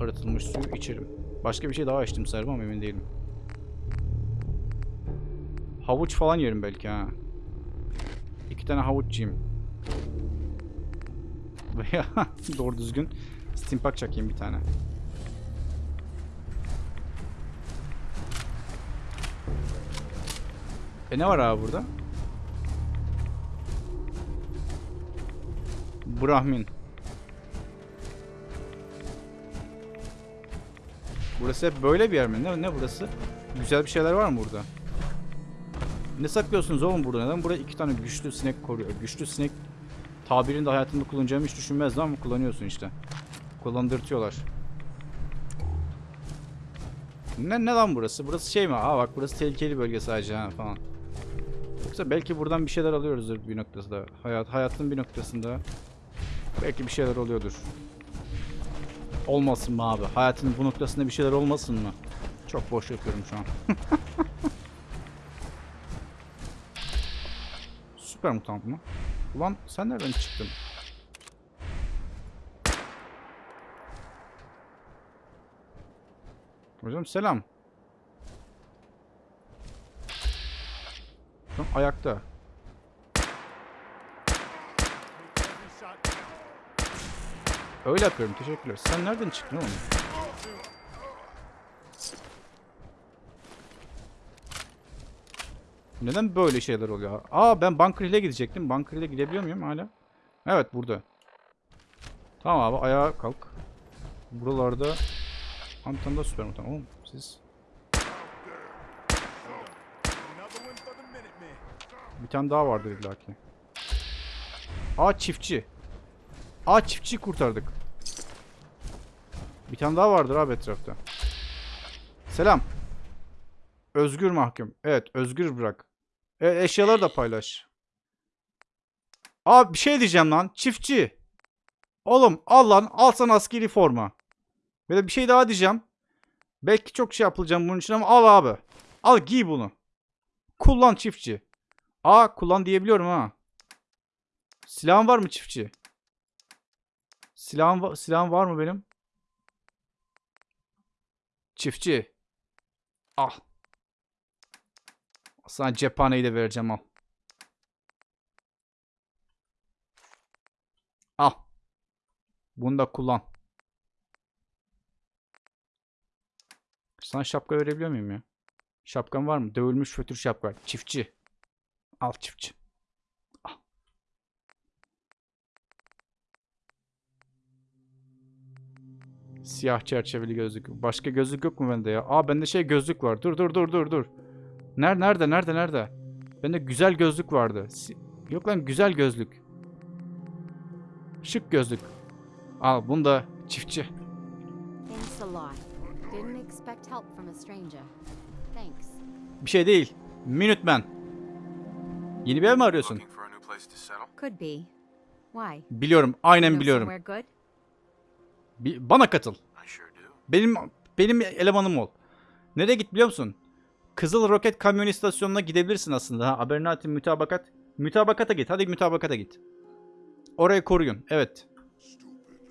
Arıtılmış suyu içerim. Başka bir şey daha içtim sanırım ama emin değilim. Havuç falan yerim belki ha. İki tane havuç yiyeyim. Veya doğru düzgün steampunk çakayım bir tane. E ne var abi burada? Brahmin. Burası hep böyle bir yer mi? Ne, ne burası? Güzel bir şeyler var mı burada? Ne saklıyorsunuz oğlum burada? Neden buraya iki tane güçlü sinek koruyor? Güçlü sinek tabirini de hayatımda kullanacağımı hiç düşünmezdim ama kullanıyorsun işte. Kullandırtıyorlar. Ne, ne lan burası? Burası şey mi? Aa bak burası tehlikeli bölge sadece ha falan. Yoksa belki buradan bir şeyler alıyoruzdur bir noktasında. Hayat, hayatın bir noktasında. Belki bir şeyler oluyordur. Olmasın mı abi? Hayatın bu noktasında bir şeyler olmasın mı? Çok boş yapıyorum şu an. Süper mutant mı? Ulan sen nereden çıktın? Hocam selam. Tam ayakta. Öyle yapıyorum. Teşekkürler. Sen nereden çıktın oğlum? Neden böyle şeyler oluyor? Aa ben Bunker gidecektim. Bunker Hill'e gidebiliyor muyum hala? Evet burada. Tamam abi ayağa kalk. Buralarda Antan'da süper mutan. Oğlum siz bir tane daha vardır illa ki. Aa çiftçi. Aa çiftçiyi kurtardık. Bir tane daha vardır abi etrafta. Selam. Özgür mahkum. Evet özgür bırak. Evet eşyaları da paylaş. Abi bir şey diyeceğim lan. Çiftçi. Oğlum al lan. Al sana askeri forma. Ve de bir şey daha diyeceğim. Belki çok şey yapılacağım bunun için ama al abi. Al giy bunu. Kullan çiftçi. Aa kullan diyebiliyorum ha. Silahın var mı çiftçi? Silahın, va- silahın var mı benim? Çiftçi. Al. Sana cephaneyi de vereceğim al. Al. Bunu da kullan. Sana şapka verebiliyor muyum ya? Şapkan var mı? Dövülmüş fötür şapka. Çiftçi. Al çiftçi. Al. Siyah çerçeveli gözlük. Başka gözlük yok mu bende ya? Aa bende şey gözlük var. Dur dur dur dur dur. Nerede nerede nerede nerede? Bende güzel gözlük vardı. Si- yok lan güzel gözlük. Şık gözlük. Al bunu da çiftçi. Expect help from a stranger. Thanks. Bir şey değil. Minuteman. Yeni bir ev mi arıyorsun? Could be. Why? Biliyorum. Aynen biliyorum. Bana katıl. I sure do. Benim benim elemanım ol. Nereye git biliyor musun? Kızıl Roket Kamyon İstasyonu'na gidebilirsin aslında. Ha, Abernatin mütabakat. Mütabakata git. Hadi mütabakata git. Orayı koruyun. Evet.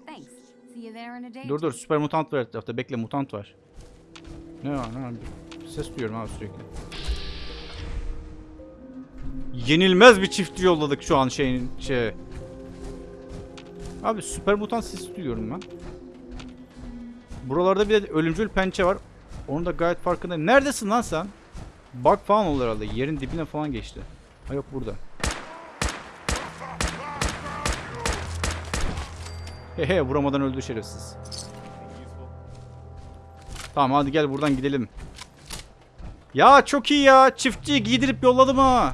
Thanks. See you there in a day. or Dur dur süper mutant var etrafta. Bekle mutant var. Ne var ne var? Ses duyuyorum abi sürekli. Yenilmez bir çiftçi yolladık şu an şeyin şey. Abi süper mutant sesi duyuyorum ben. Buralarda bir de ölümcül pençe var. Onu da gayet farkındayım. Neredesin lan sen? Bug falan olur herhalde. Yerin dibine falan geçti. Ha yok burada. Hehe vuramadan öldü şerefsiz. Tamam hadi gel buradan gidelim. Ya çok iyi ya. Çiftçiyi giydirip yolladım ha.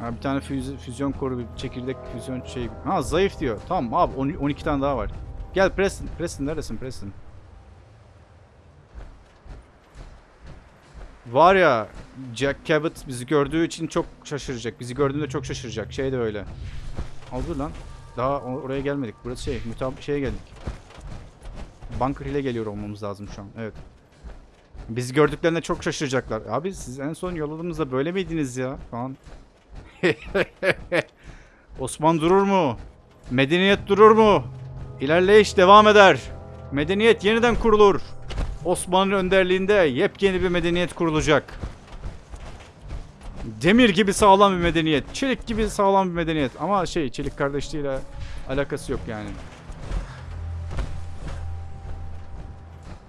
Ha, bir tane füz- füzyon koru, bir çekirdek füzyon şey. Ha zayıf diyor. Tamam abi on- 12 tane daha var. Gel Preston. Preston neredesin Preston? Var ya Jack Cabot bizi gördüğü için çok şaşıracak. Bizi gördüğünde çok şaşıracak. Şey de öyle. Al dur lan. Daha or- oraya gelmedik. Burası şey, mütab şeye geldik. Bunker Hill'e geliyor olmamız lazım şu an. Evet. Bizi gördüklerinde çok şaşıracaklar. Abi siz en son yolladığımızda böyle miydiniz ya? Falan. Osman durur mu? Medeniyet durur mu? İlerleyiş devam eder. Medeniyet yeniden kurulur. Osman'ın önderliğinde yepyeni bir medeniyet kurulacak. Demir gibi sağlam bir medeniyet. Çelik gibi sağlam bir medeniyet. Ama şey çelik kardeşliğiyle alakası yok yani.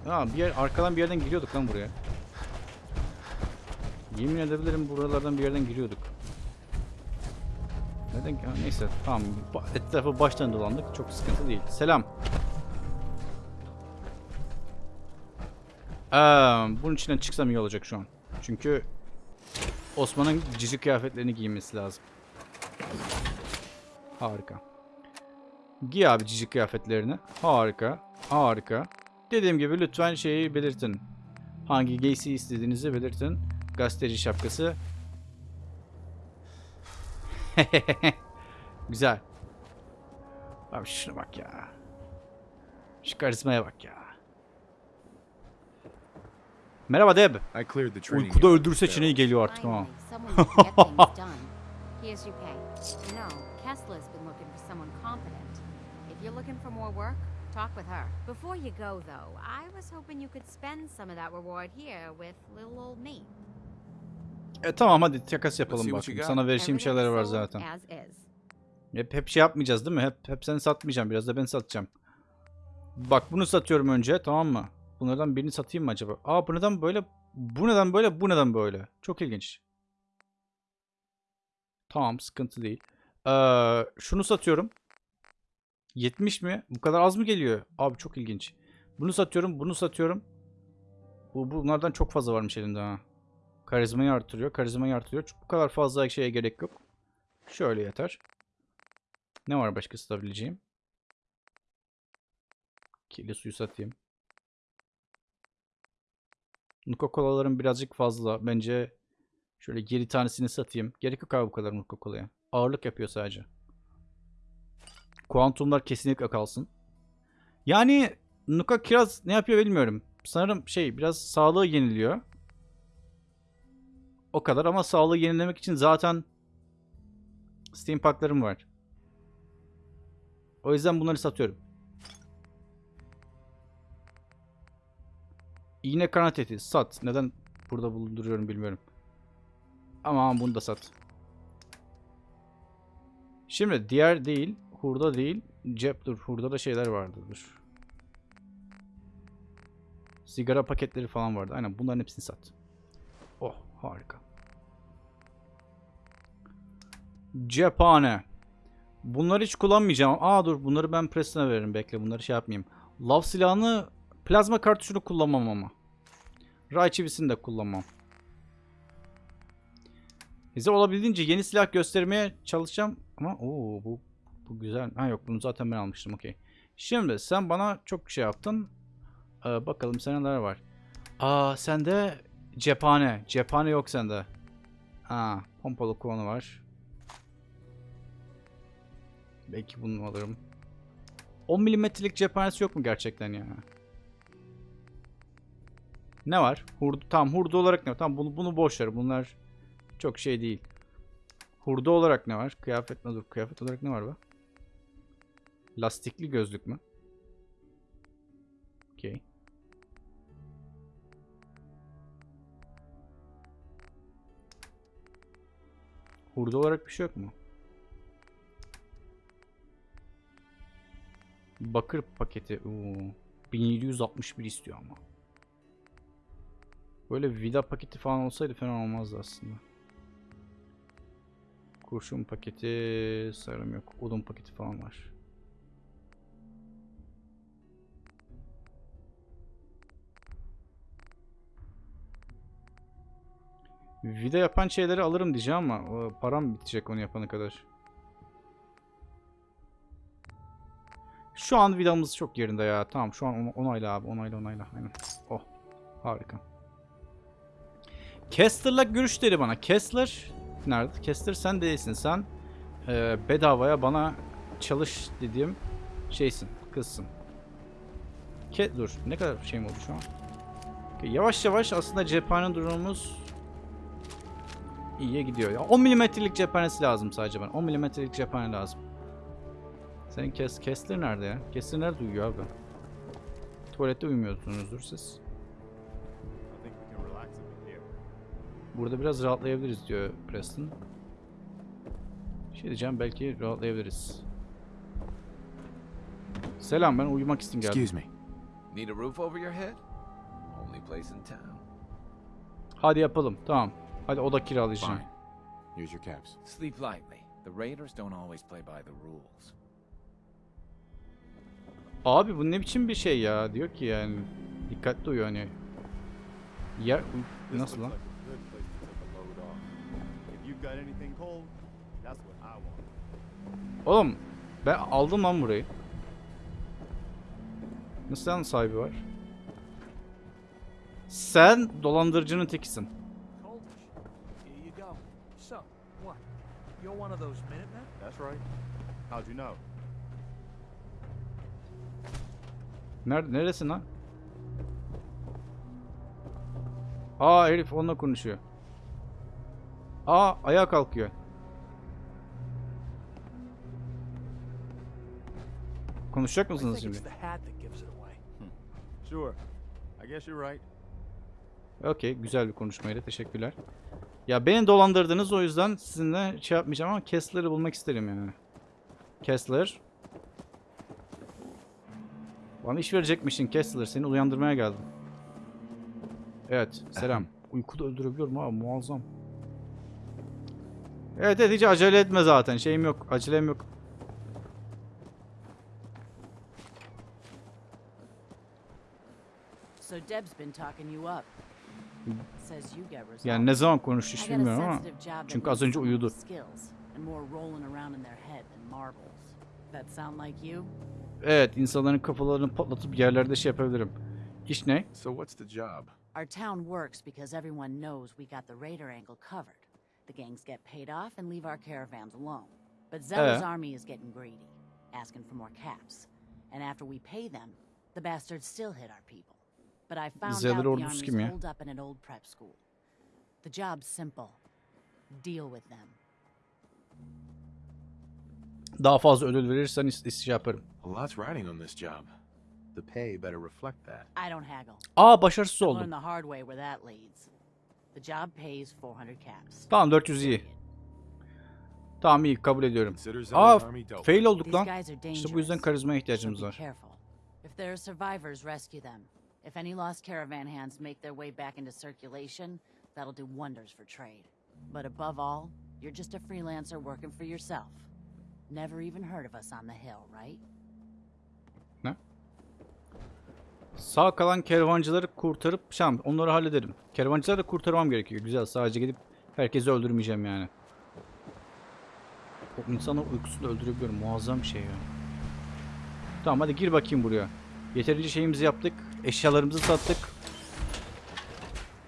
Ya bir yer arkadan bir yerden giriyorduk lan buraya. Yemin edebilirim buralardan bir yerden giriyorduk. Neden? Ha, neyse tamam. Etrafı baştan dolandık. Çok sıkıntı değil. Selam. Ee, bunun içinden çıksam iyi olacak şu an. Çünkü Osman'ın cici kıyafetlerini giymesi lazım. Harika. Giy abi cici kıyafetlerini. Harika. Harika. Dediğim gibi lütfen şeyi belirtin. Hangi giysi istediğinizi belirtin. Gazeteci şapkası. Güzel. Abi şuna bak ya. Şu karizmaya bak ya. Merhaba Deb. Uykuda öldür seçeneği geliyor artık ama. Finally, someone who can get things done. Here's your pay. You know, Kessler's been looking for someone competent. If you're looking for more work, talk with her. Before you go, though, I was hoping you could spend some of that reward here with little old me. E tamam hadi takas yapalım got. Sana vereceğim şeyler var zaten. Hep hep şey yapmayacağız değil mi? Hep hep seni satmayacağım. Biraz da ben satacağım. Bak bunu satıyorum önce tamam mı? Bunlardan birini satayım mı acaba? Aa bu neden böyle? Bu neden böyle? Bu neden böyle? Çok ilginç. Tamam sıkıntı değil. Ee, şunu satıyorum. 70 mi? Bu kadar az mı geliyor? Abi çok ilginç. Bunu satıyorum, bunu satıyorum. Bu bunlardan çok fazla varmış elimde ha. Karizmayı artırıyor, karizmayı artırıyor. Bu kadar fazla şeye gerek yok. Şöyle yeter. Ne var başka satabileceğim? Kirli suyu satayım. Nuka Cola'ların birazcık fazla. Bence şöyle 7 tanesini satayım. Gerek yok abi bu kadar Nuka Cola'ya. Ağırlık yapıyor sadece. Kuantumlar kesinlikle kalsın. Yani Nuka Kiraz ne yapıyor bilmiyorum. Sanırım şey biraz sağlığı yeniliyor. O kadar ama sağlığı yenilemek için zaten Steam Pack'larım var. O yüzden bunları satıyorum. İğne kanat eti sat. Neden burada bulunduruyorum bilmiyorum. Ama bunu da sat. Şimdi diğer değil, hurda değil, cep dur. Hurda da şeyler vardı dur. Sigara paketleri falan vardı. Aynen bunların hepsini sat. Oh harika. Cephane. Bunları hiç kullanmayacağım. Aa dur bunları ben Preston'a veririm. Bekle bunları şey yapmayayım. Lav silahını plazma kartuşunu kullanmam ama. Ray çivisini de kullanmam. Size olabildiğince yeni silah göstermeye çalışacağım. Ama ooo bu, bu güzel. Ha yok bunu zaten ben almıştım okey. Şimdi sen bana çok şey yaptın. Ee, bakalım sende neler var. Aa sende cephane. Cephane yok sende. Ha pompalı kovanı var. Belki bunu alırım. 10 milimetrelik cephanesi yok mu gerçekten ya? Ne var? Hurdu, tam hurdu olarak ne var? Tamam bunu, bunu boş ver. Bunlar çok şey değil. Hurda olarak ne var? Kıyafet ne dur? Kıyafet olarak ne var be? Lastikli gözlük mü? Okey. Hurda olarak bir şey yok mu? Bakır paketi. Oo. 1761 istiyor ama. Böyle vida paketi falan olsaydı fena olmazdı aslında. Kurşun paketi sarım yok. Odun paketi falan var. Vida yapan şeyleri alırım diyeceğim ama param bitecek onu yapana kadar. Şu an vidamız çok yerinde ya. Tamam şu an on- onayla abi. Onayla onayla. Aynen. Oh. Harika. Kessler'la görüş dedi bana. Kessler nerede? Kessler sen değilsin. Sen e, bedavaya bana çalış dediğim şeysin. Kızsın. Ke dur. Ne kadar şeyim oldu şu an? Yavaş yavaş aslında cephane durumumuz iyiye gidiyor. Ya 10 milimetrelik cephanesi lazım sadece bana. 10 milimetrelik cephane lazım. Senin kes Kessler nerede ya? Kessler nerede uyuyor abi? Tuvalette uyumuyorsunuzdur siz. Burada biraz rahatlayabiliriz diyor Preston. Bir şey diyeceğim belki rahatlayabiliriz. Selam ben uyumak için geldim. Excuse me. Need a roof over your head? Only place in town. Hadi yapalım tamam. Hadi oda kiralayacağım. Fine. Here's your caps. Sleep lightly. The Raiders don't always play by the rules. Abi bu ne biçim bir şey ya diyor ki yani. Dikkatli uyu hani. This nasıl lan? Oğlum ben aldım lan burayı. Nasıl lan sahibi var? Sen dolandırıcının tekisin. Coldish. Here you go. So, what? You're one of those Minutemen? That's right. How'd you know? Nerede neresin lan? Aa herif onunla konuşuyor. Aa ayağa kalkıyor. Konuşacak mısınız şimdi? away. Sure. I guess you're right. Okey güzel bir konuşmaydı teşekkürler. Ya beni dolandırdınız o yüzden sizinle şey yapmayacağım ama Kessler'ı bulmak isterim yani. Kessler. Bana iş verecekmişsin Kessler seni uyandırmaya geldim. Evet selam. Uykuda öldürebiliyorum abi muazzam. Evet evet hiç acele etme zaten şeyim yok acelem yok. So Deb's been talking you up. Says you get results. Yani ne zaman konuştu hiç bilmiyorum ama çünkü az önce uyudu. Evet insanların kafalarını patlatıp yerlerde şey yapabilirim. İş ne? So what's the job? Our town works because everyone knows we got the raider angle covered. The gangs get paid off and leave our caravans alone. But Zella's Eh. army is getting greedy, asking for more caps. And after we pay them, the bastards still hit our people. But I found Zeller out the ordusu army's kim ya? holed up in an old prep school. The job's simple. Deal with them. Daha fazla ödül verirsen is, is yaparım. A lot's riding on this job. The pay better reflect that. I don't haggle. Aa başarısız I learned oldum. the hard way where that leads. The job pays 400 caps. Tamam 400 iyi. Tamam iyi kabul ediyorum. Aa fail olduk lan. İşte bu yüzden karizmaya ihtiyacımız var. If there are survivors, rescue them. If any lost caravan hands make their way back into circulation, that'll do wonders for trade. But above all, you're just a freelancer working for yourself. Never even heard of us on the hill, right? Sağ kalan kervancıları kurtarıp şam onları hallederim. Kervancıları da kurtarmam gerekiyor. Güzel sadece gidip herkesi öldürmeyeceğim yani. O insanı uykusunda öldürebiliyorum. Muazzam bir şey ya. Tamam hadi gir bakayım buraya. Yeterince şeyimizi yaptık. Eşyalarımızı sattık.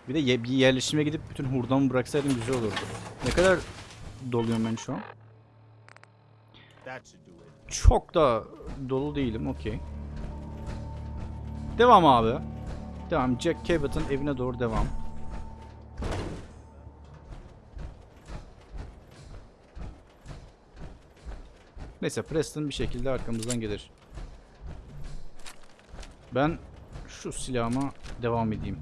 Bir de ye- bir yerleşime gidip bütün hurdamı bıraksaydım güzel olurdu. Ne kadar doluyum ben şu an? Çok da dolu değilim. Okey. Devam abi. Devam. Jack Cabot'ın evine doğru devam. Neyse Preston bir şekilde arkamızdan gelir. Ben şu silahıma devam edeyim.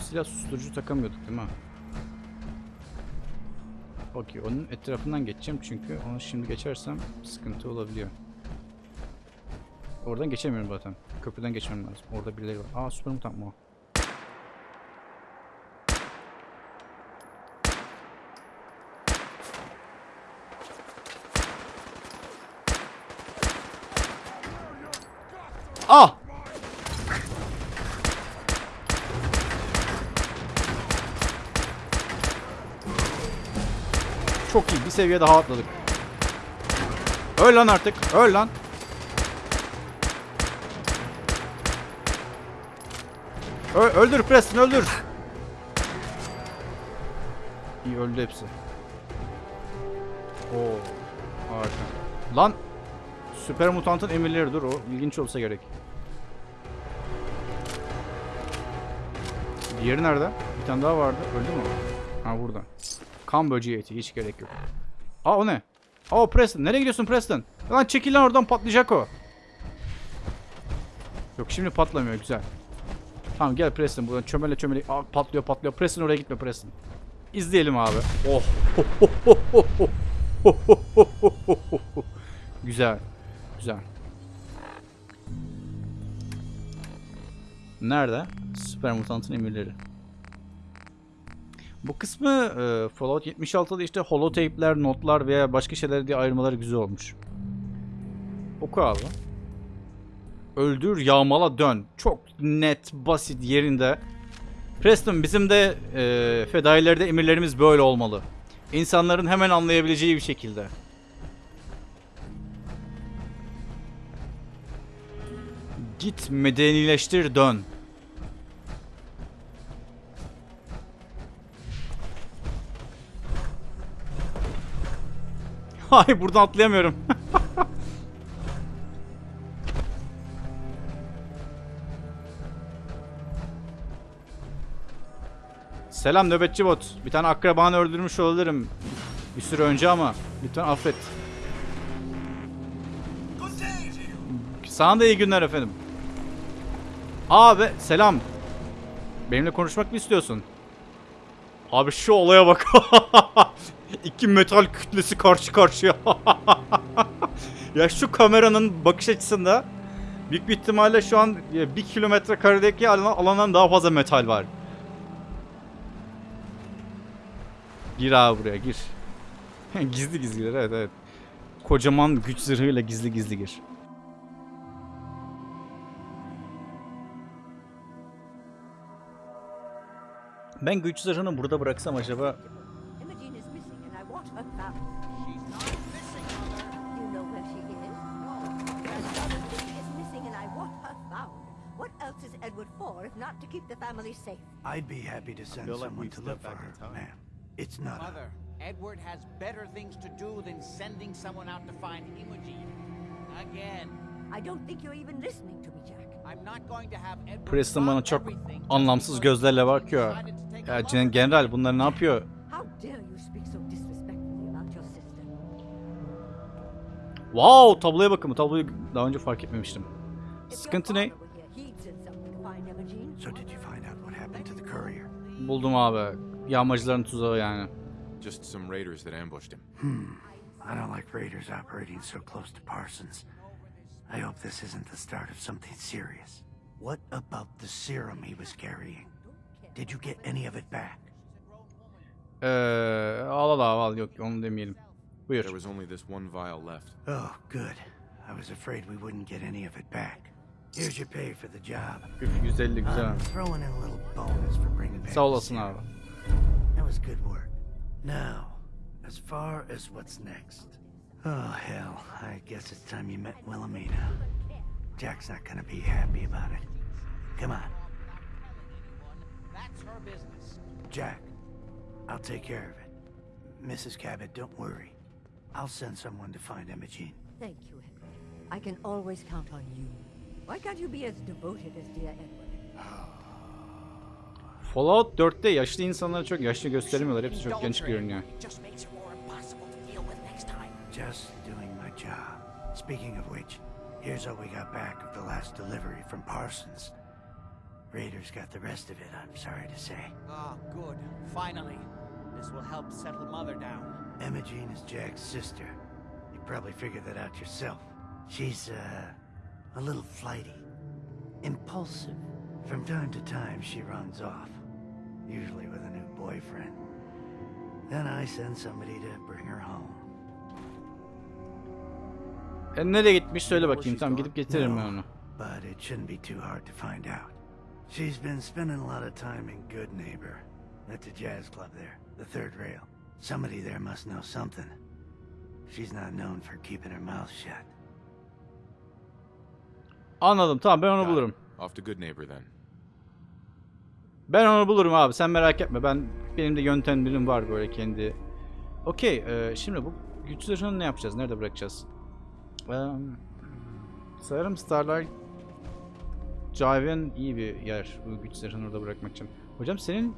Silah susturucu takamıyorduk değil mi? Okey onun etrafından geçeceğim çünkü onu şimdi geçersem sıkıntı olabiliyor. Oradan geçemiyorum zaten. Köprüden geçmem lazım. Orada birileri var. Aa süper mutant mı o? Ah! Çok iyi. Bir seviye daha atladık. Öl lan artık. Öl lan. Ö öldür Preston öldür. İyi öldü hepsi. Oo. Harika. Lan. Süper mutantın emirleri dur o ilginç olsa gerek. Diğeri nerede? Bir tane daha vardı. Öldü mü? Ha burada. Kan böceği eti hiç gerek yok. Aa o ne? Aa Preston. Nereye gidiyorsun Preston? Lan çekil lan oradan patlayacak o. Yok şimdi patlamıyor güzel. Tamam gel Preston buradan çömele çömele. Patlıyor patlıyor. Preston oraya gitme Preston. İzleyelim abi. Oh. güzel. Güzel. Nerede? Süper mutantın emirleri. Bu kısmı e, Fallout 76'da işte holotape'ler, notlar veya başka şeyler diye ayırmaları güzel olmuş. Oku abi. Öldür, yağmala, dön. Çok net, basit, yerinde. Preston bizim de e, fedailerde emirlerimiz böyle olmalı. İnsanların hemen anlayabileceği bir şekilde. Git medenileştir dön. Hayır buradan atlayamıyorum. Selam nöbetçi bot. Bir tane akrabanı öldürmüş olabilirim. Bir süre önce ama lütfen affet. Sana da iyi günler efendim. Abi selam. Benimle konuşmak mı istiyorsun? Abi şu olaya bak. İki metal kütlesi karşı karşıya. ya şu kameranın bakış açısında büyük bir ihtimalle şu an e, bir kilometre karedeki alan- alandan daha fazla metal var. Gir abi buraya gir. gizli gizli gir evet evet. Kocaman güç zırhıyla gizli gizli gir. Ben güç zırhını burada bıraksam acaba Imogene is missing and I want her found. She's not missing, Mother. You know where she is? No. Another thing is missing and I want her found. What else is Edward for if not to keep the family safe? I'd be happy to send someone to look for her, ma'am. It's not. Mother, Edward has better things to do than sending someone out to find Imogen. Again. I don't think you're even listening to me, Jack. I'm not going to have Edward Preston bana çok anlamsız gözlerle bakıyor. Ya general bunlar ne yapıyor? How dare you speak so disrespectfully about your sister? Wow tabloya bakın bu tabloyu daha önce fark etmemiştim. Sıkıntı ne? father were here, he'd send someone to find Imogene. So did you find out what happened to the courier? Buldum abi. Yağmacıların tuzağı yani. Just some raiders that ambushed him. Hmm. I don't like raiders operating so close to Parsons. I hope this isn't the start of something serious. What about the serum he was carrying? Did you get any of it back? Eee al al al al yok onu demeyelim. Buyur. There was only this one vial left. Oh, good. I was afraid we wouldn't get any of it back. Here's your pay for the job. Üf 150 güzel. I'm throwing in a little bonus for bringing back Sağ olasın serum. abi. That was good work. Now, as far as what's next. Oh, hell. I guess it's time you met Wilhelmina. Jack's not gonna be happy about it. Come on. That's her business. Jack, I'll take care of it. Mrs. Cabot, don't worry. I'll send someone to find Imogene. Thank you, Edward. I can always count on you. Why can't you be as devoted as dear Edward? Oh, Fallout 4'te yaşlı insanları çok yaşlı göstermiyorlar. Hepsi çok genç görünüyor. Just makes it more impossible to deal with next time. Just doing my job. Speaking of which, here's what we got back of the last delivery from Parsons. Raiders got the rest of it, I'm sorry to say. Ah, good. Finally. This will help settle Mother down. Emma Imogene is Jack's sister. You probably figured that out yourself. She's, uh, a little flighty. Impulsive. From time to time, she runs off. Usually with a new boyfriend. Then I send somebody to bring her home. E nereye gitmiş söyle bakayım. Tamam gidip getiririm ben onu. But it shouldn't be too hard to find out. She's been spending a lot of time in Good Neighbor, at the jazz club there, the third rail. Somebody there must know something. She's not known for keeping her mouth shut. Anladım tamam ben onu bulurum. Off to Good Neighbor then. Ben onu bulurum abi sen merak etme. Ben benim de yöntemlerim var böyle kendi. Okey e, şimdi bu güç zırhını ne yapacağız? Nerede bırakacağız? Eee sanırım Starlight Drive'in iyi bir yer bu güç zırhını orada bırakmak için. Hocam senin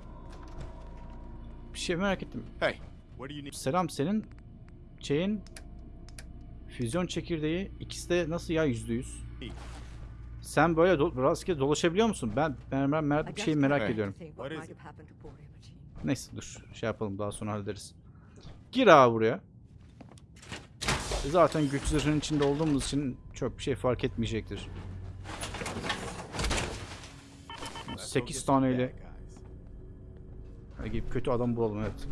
bir şey merak ettim. Hey? Selam senin şeyin füzyon çekirdeği ikisi de nasıl ya yüzde yüz? Sen böyle do rastgele dolaşabiliyor musun? Ben ben, ben mer- bir şeyi merak Hey. ediyorum. Neyse dur şey yapalım daha sonra hallederiz. Gir abi buraya. Zaten güç zırhının içinde olduğumuz için çok bir şey fark etmeyecektir. 8 taneyle Hadi gidip kötü adam bulalım evet.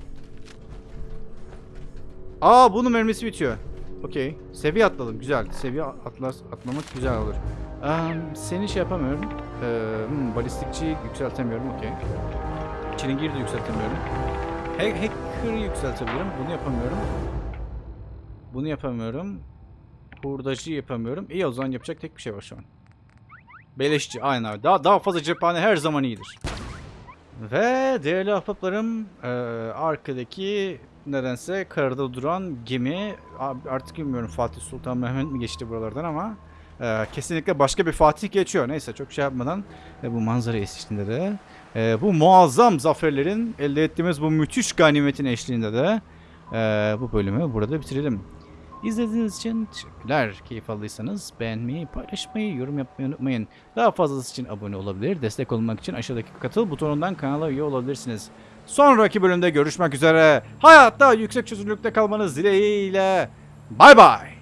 Aa bunun mermisi bitiyor. Okey. Seviye atladım. Güzel. Seviye atlas atlamak güzel olur. Eee seni şey yapamıyorum. Eee hmm, balistikçi yükseltemiyorum. Okey. Çilingiri de yükseltemiyorum. Hack hacker yükseltebilirim. Bunu yapamıyorum. Bunu yapamıyorum. Hurdacı yapamıyorum. İyi o zaman yapacak tek bir şey var şu an. Beleşçi aynen abi. Daha, daha fazla cephane her zaman iyidir. Ve değerli ahbaplarım eee, arkadaki nedense karada duran gemi artık bilmiyorum Fatih Sultan Mehmet mi geçti buralardan ama eee, kesinlikle başka bir Fatih geçiyor. Neyse çok şey yapmadan e, bu manzara eşliğinde de e, bu muazzam zaferlerin elde ettiğimiz bu müthiş ganimetin eşliğinde de e, bu bölümü burada bitirelim. İzlediğiniz için teşekkürler. Keyif aldıysanız beğenmeyi, paylaşmayı, yorum yapmayı unutmayın. Daha fazlası için abone olabilir. Destek olmak için aşağıdaki katıl butonundan kanala üye olabilirsiniz. Sonraki bölümde görüşmek üzere. Hayatta yüksek çözünürlükte kalmanız dileğiyle. Bay bay.